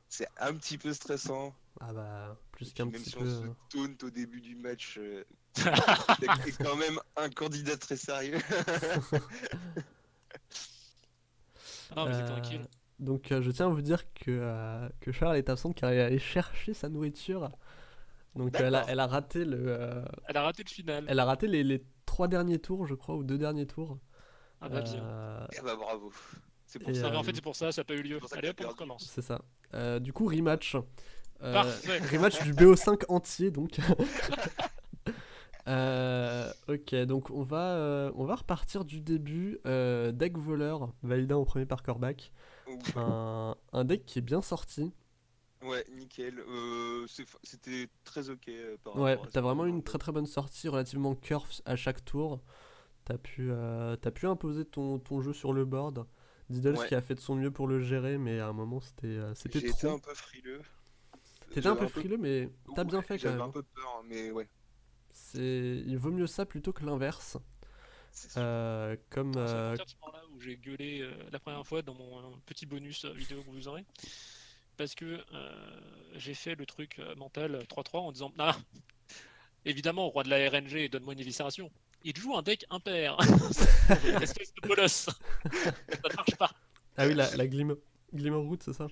C'est un petit peu stressant. Ah bah, plus qu'un puis même petit si peu. on se euh. taunt au début du match, euh, t'es quand même un candidat très sérieux. Ah mais c'est Euh, tranquille. Donc euh, je tiens à vous dire que, euh, que Charles est absente car elle est allée chercher sa nourriture. Donc elle a, D'accord. elle a raté le, euh, Elle a raté le final. elle a raté les, les trois derniers tours, je crois, ou deux derniers tours. Ah bah bien. Euh, Eh bah bravo. C'est pour Et, ça. Non mais en euh, fait c'est pour ça, ça n'a pas eu lieu. c'est Allez hop, on recommence. c'est ça. Euh, du coup rematch. Euh, Parfait. Rematch du BO5 entier donc. Euh, ok, donc on va, euh, on va repartir du début. Euh, deck voleur, validé en premier par Corbac. Un, un deck qui est bien sorti. Ouais, nickel. Euh, C'était très ok euh, par Ouais, t'as vraiment une très très bonne sortie, relativement curve à chaque tour. T'as pu, euh, t'as pu imposer ton, ton jeu sur le board. Diddles Ouais. qui a fait de son mieux pour le gérer, mais à un moment c'était euh, trop. un peu frileux. T'étais un J'avais peu frileux, mais t'as bien fait quand J'avais même. un hein. peu peur, hein, mais ouais. C'est, il vaut mieux ça plutôt que l'inverse. c'est. Euh, comme, C'est à euh, partir de ce moment-là où j'ai gueulé euh, la première fois dans mon euh, petit bonus euh, vidéo que vous aurez. Parce que euh, j'ai fait le truc mental 3-3 en disant Ah, évidemment, au roi de la RNG, donne-moi une éviscération. Il joue un deck impair. Espèce de bolos. ça ne marche pas. ah oui, la, la Glimmer, Root, c'est ça?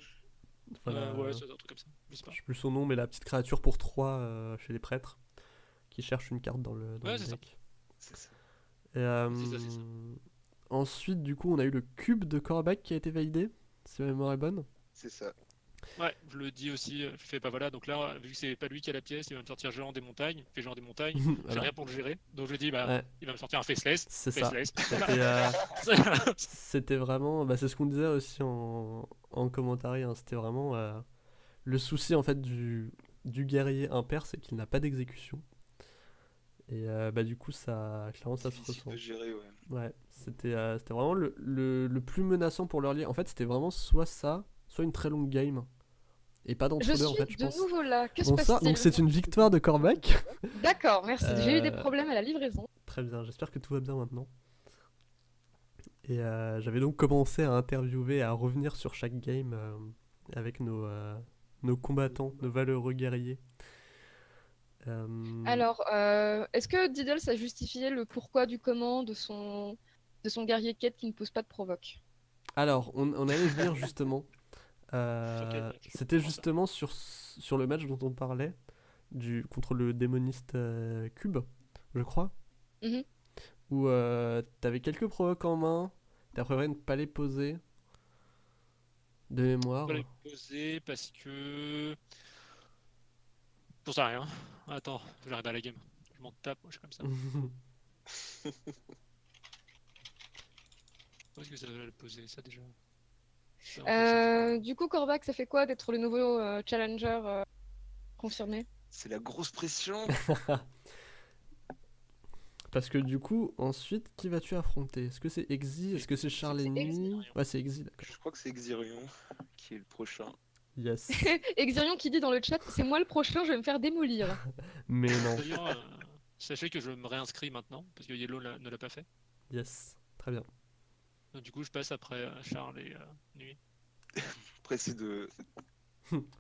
Enfin, Euh, la- ouais, c'est un truc comme ça. Je sais pas. Je sais plus son nom, mais la petite créature pour 3 chez les prêtres qui cherche une carte dans le, dans Ouais, le c'est ça. deck. Ça. Et, euh, C'est ça, c'est ça. Ensuite, du coup, on a eu le cube de Korvac qui a été validé, si ma mémoire est bonne. C'est ça. Ouais, je le dis aussi. euh, Je fais pas voilà. Donc là, vu que c'est pas lui qui a la pièce, il va me sortir géant des montagnes. Fait géant des montagnes. J'ai rien pour le gérer. Donc je dis, bah, Ouais, il va me sortir un faceless. c'est ça. C'était euh, c'était vraiment, bah, c'est ce qu'on disait aussi en, en commentaire, hein, c'était vraiment euh, le souci en fait du, du guerrier impair, c'est qu'il n'a pas d'exécution. Et euh, bah du coup ça, clairement ça se ressent. de gérer, ouais. Ouais, c'était euh, c'était vraiment le, le, le plus menaçant pour l'early. En fait c'était vraiment soit ça, soit une très longue game. Et pas d'entre-deux en fait je de pense. nouveau là. Que se Bon ça, passe-t-il donc c'est une victoire de Corbac. D'accord, merci. J'ai eu des Euh, problèmes à la livraison. Très bien, j'espère que tout va bien maintenant. Et euh, j'avais donc commencé à interviewer, à revenir sur chaque game euh, avec nos, euh, nos combattants, nos valeureux guerriers. Euh, Alors, euh, est-ce que Diddles a justifié le pourquoi du comment de son, de son guerrier quête qui ne pose pas de provoque? Alors, on, on allait venir justement. Euh, C'était justement sur, sur le match dont on parlait, du, contre le démoniste euh, Cube, je crois. Mhm. Où euh, t'avais quelques provoques en main, t'as préféré ne pas les poser. De mémoire. Je poser parce que. Pour ça, rien. Attends, je vais regarder la game. Je m'en tape, moi je suis comme ça. Où est-ce que ça va le poser, ça déjà? Euh, Du coup, Korvac, ça fait quoi d'être le nouveau euh, challenger euh, confirmé? C'est la grosse pression. Parce que du coup, ensuite, qui vas-tu affronter? Est-ce que c'est Exi? Est-ce que c'est Charles. Ennemi Ouais, c'est Exi, d'accord. Je crois que c'est Exirion qui est le prochain. Yes. Exirion qui dit dans le chat, c'est moi le prochain, je vais me faire démolir. Mais non. D'ailleurs, euh, sachez que je me réinscris maintenant, parce que Yellow ne l'a pas fait. Yes. Très bien. Donc, du coup, je passe après euh, Charles et euh, Nuit. C'est de,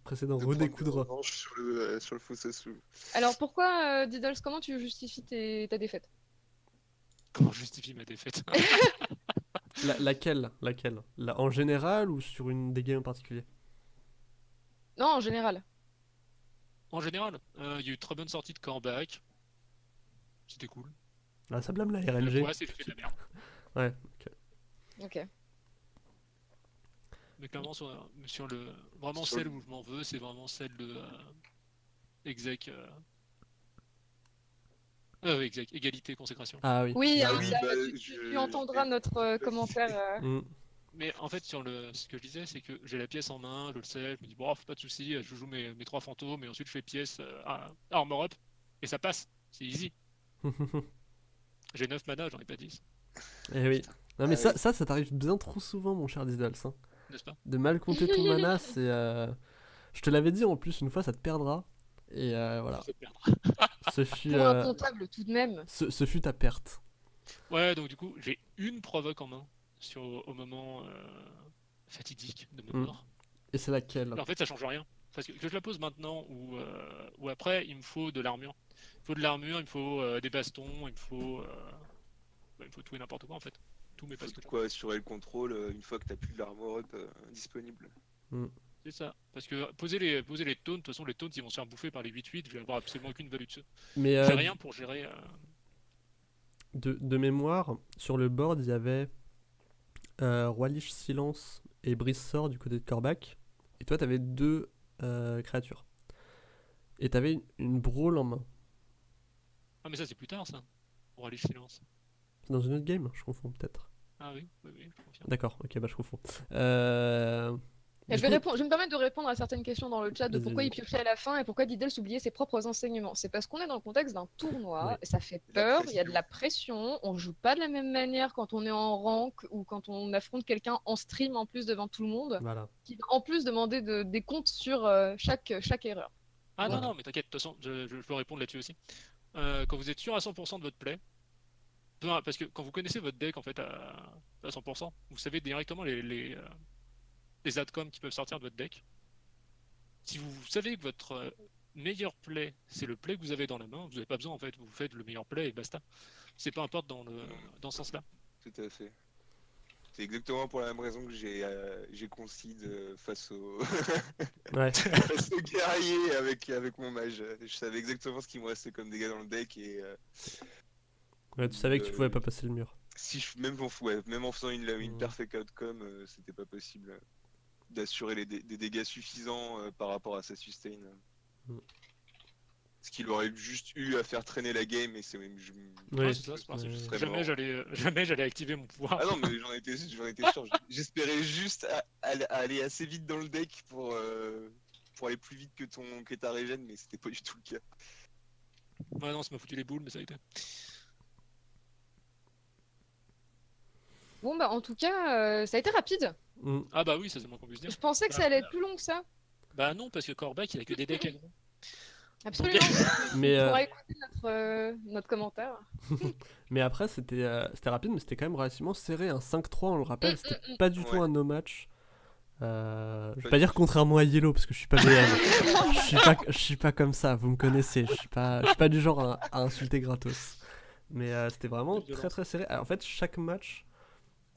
Précédent, redécoudre. sur le, euh, sur le faux Sasu. Alors pourquoi, euh, Diddles, comment tu justifies tes- ta défaite? Comment je justifie ma défaite La- laquelle Laquelle? La- En général ou sur une des games en particulier? Non, en général. En général, euh, il y a eu très bonne sortie de Corbac. C'était cool. Ah, ça blâme la RNG. poids, c'est fait de la merde. Ouais, ok. Ok. Mais clairement, sur, sur le. Vraiment, celle le- où je m'en veux, c'est vraiment celle de. euh, exec. euh, euh, exec, égalité, consécration. Ah oui. Oui, Ah hein, oui, ça, bah, tu, je- tu entendras notre euh, commentaire. euh. Mm. Mais en fait, sur le, ce que je disais, c'est que j'ai la pièce en main, je le sais, je me dis, bon, pas de soucis, je joue mes, mes trois fantômes, et ensuite je fais pièce euh, à- armor up, et ça passe, c'est easy. J'ai 9 mana, j'en ai pas 10, Eh oui. Non mais Ah ça, oui. ça, ça t'arrive bien trop souvent, mon cher Diddles. hein. n'est-ce pas? De mal compter ton mana, c'est... euh, Je te l'avais dit en plus, une fois, ça te perdra. Et euh, voilà. Ce fut, Pour un euh, comptable tout de même. ce, ce fut ta perte. Ouais, donc du coup, j'ai une provoque en main, sur, au moment euh, fatidique de Mm. mort. Et c'est laquelle? En fait, ça change rien. Parce que, que je la pose maintenant ou, euh, ou après, il me faut de l'armure. Il me faut de l'armure, il me faut euh, des bastons, il me faut, euh, bah, il me faut tout et n'importe quoi en fait. Mes Faut de bastons. quoi assurer le contrôle une fois que t'as plus de l'armor up euh, disponible. C'est ça. Parce que poser les, poser les taunts, de toute façon, les taunts ils vont se faire bouffer par les 8-8, je vais avoir absolument aucune value dessus. Mais J'ai euh, rien pour gérer. euh, de, de mémoire, sur le board, il y avait euh, Roi Lich Silence et Brise Sort du côté de Corbac. Et toi, t'avais deux euh, créatures. Et t'avais une, une brawl en main. Ah, mais ça, c'est plus tard ça. Aller silence. C'est dans une autre game, je confonds peut-être. Ah oui, oui, oui, je confirme. D'accord, ok, bah je confonds. Euh... Je, vais coup- répondre, je vais me permettre de répondre à certaines questions dans le chat de pourquoi il piochait à la fin et pourquoi Diddles oubliait ses propres enseignements. C'est parce qu'on est dans le contexte d'un tournoi, Ouais. et ça fait peur, il y a de la pression, on joue pas de la même manière quand on est en rank ou quand on affronte quelqu'un en stream en plus devant tout le monde, Voilà. qui va en plus demander de- des comptes sur euh, chaque, chaque erreur. Ah non, Voilà. non, mais t'inquiète, de toute façon, je, peux répondre là-dessus aussi. Euh, quand vous êtes sûr à 100% de votre play, parce que quand vous connaissez votre deck en fait à, à 100%, vous savez directement les, les, euh, les outcomes qui peuvent sortir de votre deck. Si vous savez que votre euh, meilleur play, c'est le play que vous avez dans la main, vous n'avez pas besoin en fait, vous faites le meilleur play et basta. C'est peu importe dans, le, dans ce sens-là. Tout à fait. C'est exactement pour la même raison que j'ai euh, j'ai euh, face au Ouais. face au guerrier avec avec mon mage. Je savais exactement ce qui me restait comme dégâts dans le deck et euh, Ouais, tu savais que tu Euh, pouvais pas passer le mur. si je même en ouais, même en faisant une une Mhm. perfect outcome, euh, c'était pas possible. D'assurer les dé- des dégâts suffisants euh, par rapport à sa sustain. Mm. Ce qu'il aurait juste eu à faire traîner la game et c'est même. Je... Oui, Ouais, c'est ça, c'est je Jamais j'allais, euh, jamais j'allais activer mon pouvoir. Ah non, mais j'en étais, j'en étais sûr. J'espérais juste à- à- à aller assez vite dans le deck pour, euh, pour aller plus vite que, ton, que ta régène, mais c'était pas du tout le cas. Ouais, non, ça m'a foutu les boules, mais ça a été. Bon, bah, en tout cas, euh, ça a été rapide. Mm. Ah bah oui, ça c'est moins qu'on puisse dire. Je pensais que ça allait être plus long que ça. Bah non, parce que Corbac, il a que des decks. Absolument. Mais, On euh, pourra écouter notre, euh, notre commentaire. mais après, c'était euh, c'était rapide, mais c'était quand même relativement serré. Un 5-3, on le rappelle, Mm, c'était mm, pas du tout un no match. Euh, je vais Pas dire contrairement à Yellow parce que je suis pas BM. je suis pas je suis pas comme ça, vous me connaissez, je suis pas je suis pas du genre à, à insulter gratos. Mais euh, c'était vraiment très très serré. Alors, en fait, chaque match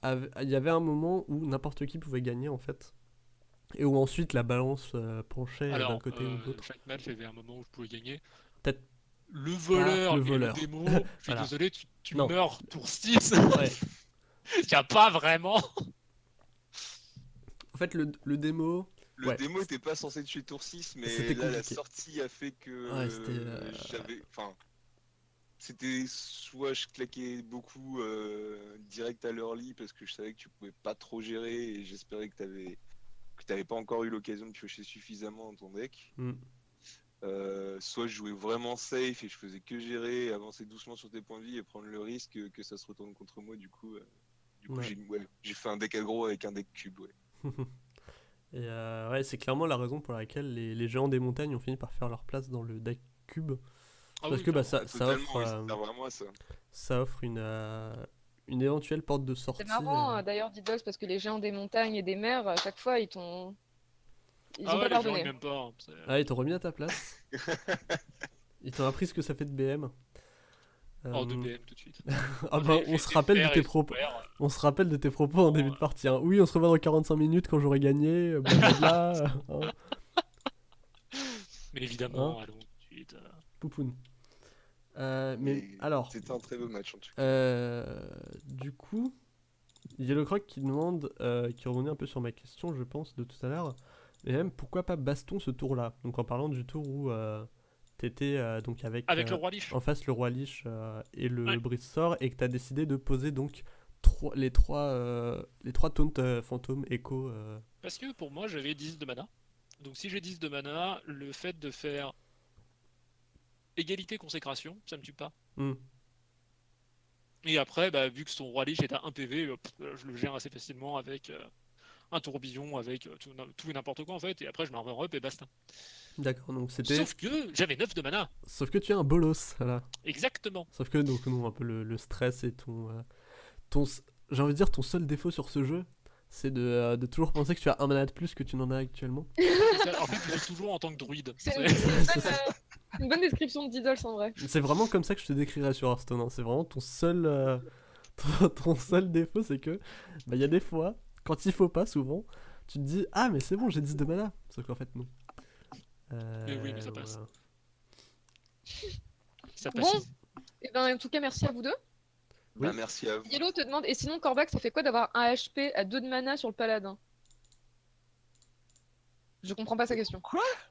il y avait un moment où n'importe qui pouvait gagner en fait. Et où ensuite la balance euh, penchait d'un côté ou euh, de l'autre. chaque match, il y avait un moment où je pouvais gagner. Peut-être Le voleur, le et voleur. le démo, je suis Voilà. désolé, tu, meurs tour 6. Ouais. Il n'y a pas vraiment. En fait, le, le démo, Le Ouais. démo était pas censé tuer tour 6, mais C'était là, la sortie a fait que Ouais, c'était, euh, euh, j'avais. Enfin. C'était soit je claquais beaucoup euh, direct à l'early parce que je savais que tu pouvais pas trop gérer et j'espérais que t'avais que t'avais pas encore eu l'occasion de piocher suffisamment dans ton deck. Hmm. Euh, soit je jouais vraiment safe et je faisais que gérer, avancer doucement sur tes points de vie et prendre le risque que, que ça se retourne contre moi. Du coup, euh, du coup Ouais. j'ai ouais, fait un deck aggro avec un deck cube. Ouais. Et ouais, c'est clairement la raison pour laquelle les, les géants des montagnes ont fini par faire leur place dans le deck cube. Ah parce oui, que bah, clairement. ça, ça offre, oui, ça euh, offre une, euh, une éventuelle porte de sortie. C'est marrant euh, euh, d'ailleurs, Diddles, parce que les géants des montagnes et des mers, à chaque fois, ils t'ont. Ils Ah ont ouais, pas pardonné. pas. hein, Ah, ils t'ont remis à ta place. ils t'ont appris ce que ça fait de BM. Hors de Euh, BM tout de suite. Ah bah, on se rappelle de tes propos. On se rappelle de tes propos en début de euh, partie. hein. Oui, on se revoit dans 45 minutes quand j'aurai gagné. euh, blablabla, euh, hein, Mais évidemment, Hein allons tout de suite. euh. poupoune. Euh, mais alors, C'était un très beau match en tout cas. Euh, du coup, Yellow Croc qui demande, euh, qui revenait un peu sur ma question, je pense, de tout à l'heure, mais même pourquoi pas Baston ce tour-là? Donc en parlant du tour où euh, t'étais euh, donc avec, Avec euh, le roi Lich. en face le roi Lich euh, et le Ouais. brise sort et que t'as décidé de poser donc trois, les trois euh, les trois taunts euh, fantômes écho. euh, Parce que pour moi, j'avais 10 de mana. Donc si j'ai 10 de mana, le fait de faire égalité consécration, ça me tue pas. hmm. Et après, bah, vu que son roi Lich est à 1 PV, euh, euh, je le gère assez facilement avec euh, un tourbillon, avec euh, tout, tout et n'importe quoi en fait. Et après, je m'en up et basta. D'accord, donc c'était. Sauf... Sauf que j'avais 9 de mana. que tu es un bolos, voilà. Exactement. Sauf que donc non, un peu le, le stress et ton, euh, ton, j'ai envie de dire ton seul défaut sur ce jeu, c'est de, euh, de toujours penser que tu as un mana de plus que tu n'en as actuellement. En fait, je joue toujours en tant que druide. C'est c'est une bonne, description de Diddles en vrai. C'est vraiment comme ça que je te décrirais sur Hearthstone. hein. C'est vraiment ton seul, euh, ton, ton seul défaut, c'est que bah il y a des fois, quand il faut pas, souvent, tu te dis ah mais c'est bon, j'ai 10 de mana. Sauf qu'en fait non. Euh, Mais oui, mais ça passe. voilà. Ça Bon. passe. Et ben, en tout cas, merci à vous deux. Oui. Bah, merci à vous. Yellow te demande, et sinon, Corbac, ça fait quoi d'avoir un HP à 2 de mana sur le paladin? Je comprends pas sa question.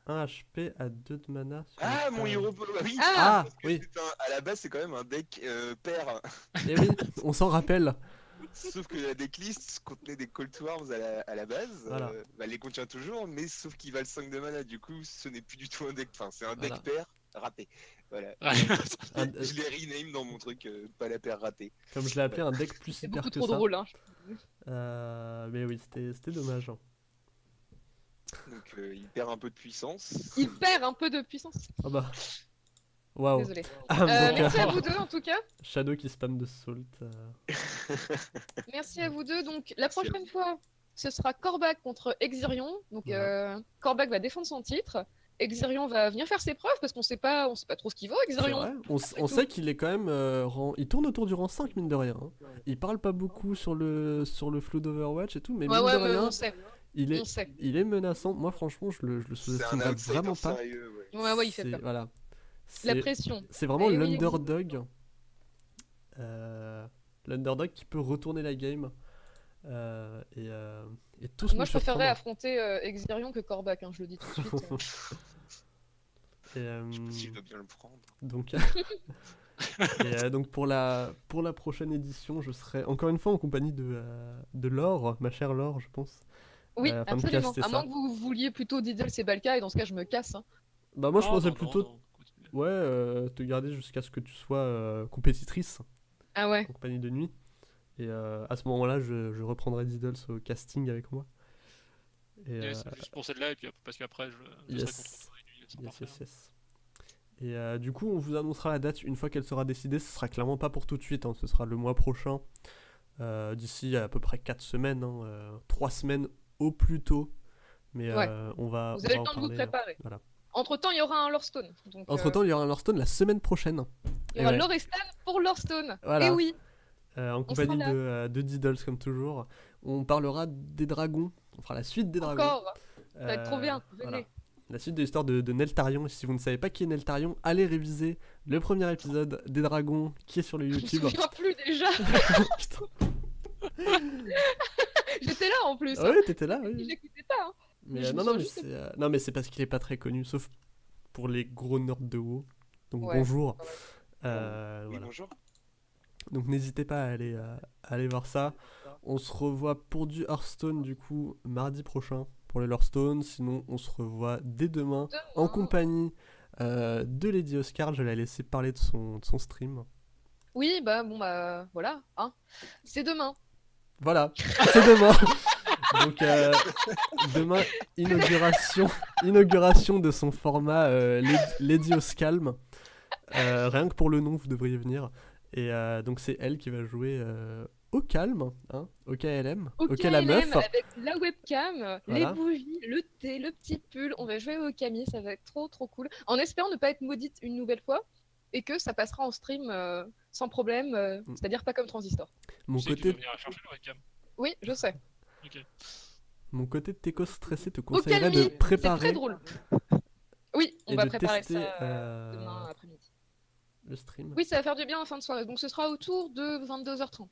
Un HP à 2 de mana. sur Ah, mon hero polo, oui. Ah, Ah oui, c'est un- à la base, c'est quand même un deck euh, pair. eh oui, on s'en rappelle. Sauf que la decklist contenait des Call to Arms à la, à la base. Voilà. euh, bah, elle les contient toujours, mais sauf qu'ils valent 5 de mana. Du coup, ce n'est plus du tout un deck. Enfin, c'est un deck Voilà. pair raté. Voilà. Je l'ai rename dans mon truc, euh, pas la paire ratée. comme je l'ai appelé, un deck plus C'est hyper beaucoup que trop ça. drôle. Hein. Euh, mais oui, c'était c'était dommage. hein. Donc, euh, il perd un peu de puissance. Il perd un peu de puissance. Ah bah. Waouh. Désolé. Ah, Euh, merci euh, à vous deux en tout cas. Shadow qui spam de salt. euh, Merci à vous deux. Donc la prochaine fois, ce sera Corbac contre Exirion. Donc Voilà. euh, Corbac va défendre son titre. Exirion va venir faire ses preuves parce qu'on sait pas, on sait pas trop ce qu'il vaut Exirion. vrai. On, sait qu'il est quand même euh, rang... Il tourne autour du rang 5, mine de rien. hein. Il parle pas beaucoup sur le, sur le flou d'Overwatch et tout, mais Ouais mine ouais, de mais rien, on sait, il, est, il est menaçant. Moi, franchement, je le, je le outsider vraiment pas. sérieux, ouais. Ouais ouais, il fait C'est- peur. Voilà. La pression. c'est vraiment Eh oui. l'underdog. Euh, L'underdog qui peut retourner la game. Euh, et, euh, et tous Moi, je préférerais affronter euh, Exirion que Kor'bak, hein, je le dis tout de suite. Et, euh, Je sais pas si je dois bien le prendre. donc, et, euh, donc pour la pour la prochaine édition, je serai encore une fois en compagnie de euh, de Laure, ma chère Laure, je pense. Oui, Euh, absolument. À ça. moins que vous vouliez plutôt Diddle et Balka, et dans ce cas, je me casse. hein. Bah moi je pensais non, plutôt non, ouais euh, te garder jusqu'à ce que tu sois euh, compétitrice Ah ouais. en compagnie de nuit. Et euh, à ce moment-là, je, je reprendrai Diddles au casting avec moi. Et, Yes, euh, Juste pour celle-là, et puis parce qu'après, je, je yes. serai contre nuit, Yes, parfait. yes, yes. Et euh, du coup, on vous annoncera la date une fois qu'elle sera décidée. Ce sera clairement pas pour tout de suite, hein, ce sera le mois prochain. Euh, D'ici à peu près 4 semaines, 3 semaines au plus tôt. Mais Ouais. euh, on va. Vous on avez va le temps de vous préparer. voilà. Entre temps, il y aura un Lorestone. Donc, euh, Entre temps, il y aura un Lorestone la semaine prochaine. il y aura ouais. Lorestan pour Lorestone. Voilà. Et oui, euh, en compagnie de, euh, de Diddles, comme toujours. On parlera des dragons. On fera la suite des dragons. encore. Ça va être trop Euh, bien. Venez. voilà. La suite de l'histoire de, de Neltarion. Si vous ne savez pas qui est Neltarion, allez réviser le premier épisode des dragons qui est sur le Je me YouTube. souviens plus déjà. J'étais là en plus. Ah hein. ouais, t'étais là, oui. J'écoutais pas. hein. Mais euh, non, non, mais juste euh, non, mais c'est parce qu'il est pas très connu, sauf pour les gros nerds de WoW. Donc Ouais. bonjour. Ouais. Euh, Oui, voilà. bonjour. Donc n'hésitez pas à aller, à aller voir ça. On se revoit pour du Hearthstone du coup mardi prochain pour le Hearthstone. Sinon, on se revoit dès demain en compagnie euh, de Lady Oscar. Je vais la laisser parler de son, de son stream. Oui, bah bon, bah voilà. Hein. C'est demain. Voilà, c'est demain. Donc euh, demain, inauguration, inauguration de son format euh, Lady- Oscalm. Euh, rien que pour le nom, vous devriez venir. Et donc c'est elle qui va jouer au calme, hein, au KLM, Au meuf. KLM, avec la webcam, les bougies, le thé, le petit pull. On va jouer au Camille, ça va être trop trop cool. En espérant ne pas être maudite une nouvelle fois et que ça passera en stream sans problème, euh, Mm. c'est-à-dire pas comme Transistor. Mon Tu sais que tu côté, vas venir chercher le webcam. Oui, je sais. Ok. mon côté Teco stressé te conseillerait de c'est préparer très drôle. Oui, on va de préparer tester ça euh, euh, demain après-midi. le stream. Oui, ça va faire du bien en fin de soirée. Donc ce sera autour de 22h30.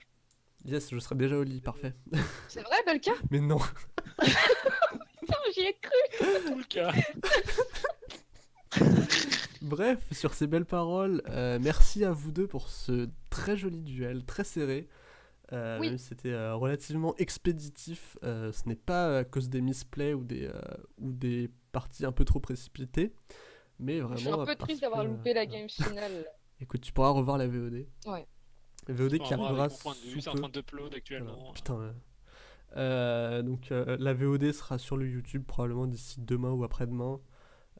Yes, je serai déjà au lit, parfait. C'est vrai, Balka Mais non. Putain, J'y ai cru. Cas. Bref, sur ces belles paroles, euh, merci à vous deux pour ce très joli duel, très serré. Euh, Oui. C'était euh, relativement expéditif. euh, ce n'est pas à cause des misplays ou des, euh, ou des parties un peu trop précipitées. Mais vraiment. Je suis un peu triste d'avoir loupé la game finale. Écoute, tu pourras revoir la VOD. Ouais. La VOD qui arrivera c'est en peu. train d'upload Voilà, actuellement. Putain. Euh, donc euh, la VOD sera sur le YouTube probablement d'ici demain ou après-demain.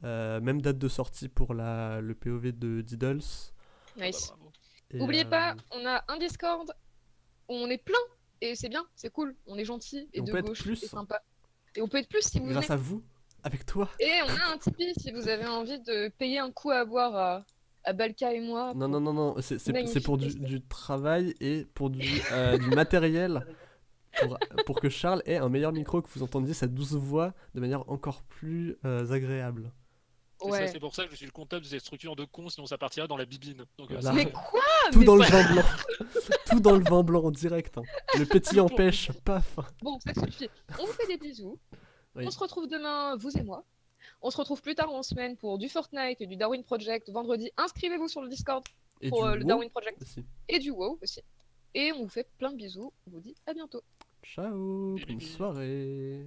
Euh, même date de sortie pour la, le POV de Diddles. Nice. Et, Oubliez euh, pas, on a un Discord où on est plein et c'est bien, c'est cool, on est gentil et, Et on de peut gauche plus. et sympa. Et on peut être plus si vous venez. grâce à vous, avec toi. Et on a un Tipeee si vous avez envie de payer un coup à boire à, à Balka et moi. Non, non, non, non, c'est- c'est Magnifique c'est pour du, du travail et pour du, euh, du matériel. Pour, pour que Charles ait un meilleur micro, que vous entendiez sa douce voix de manière encore plus euh, agréable. Et Ouais. ça, c'est pour ça que je suis le comptable de cette structure de con, sinon ça partirait dans la bibine. Donc, euh, Voilà. Mais quoi Tout mais dans le vin blanc. Tout dans le vin blanc en direct. hein. Le petit empêche, paf. Bon, ça suffit. On vous fait des bisous. Oui. On se retrouve demain, vous et moi. On se retrouve plus tard en semaine pour du Fortnite et du Darwin Project vendredi. Inscrivez-vous sur le Discord Et pour euh, le wow Darwin Project aussi. et du WoW aussi. Et on vous fait plein de bisous. On vous dit à bientôt. Ciao, bonne soirée.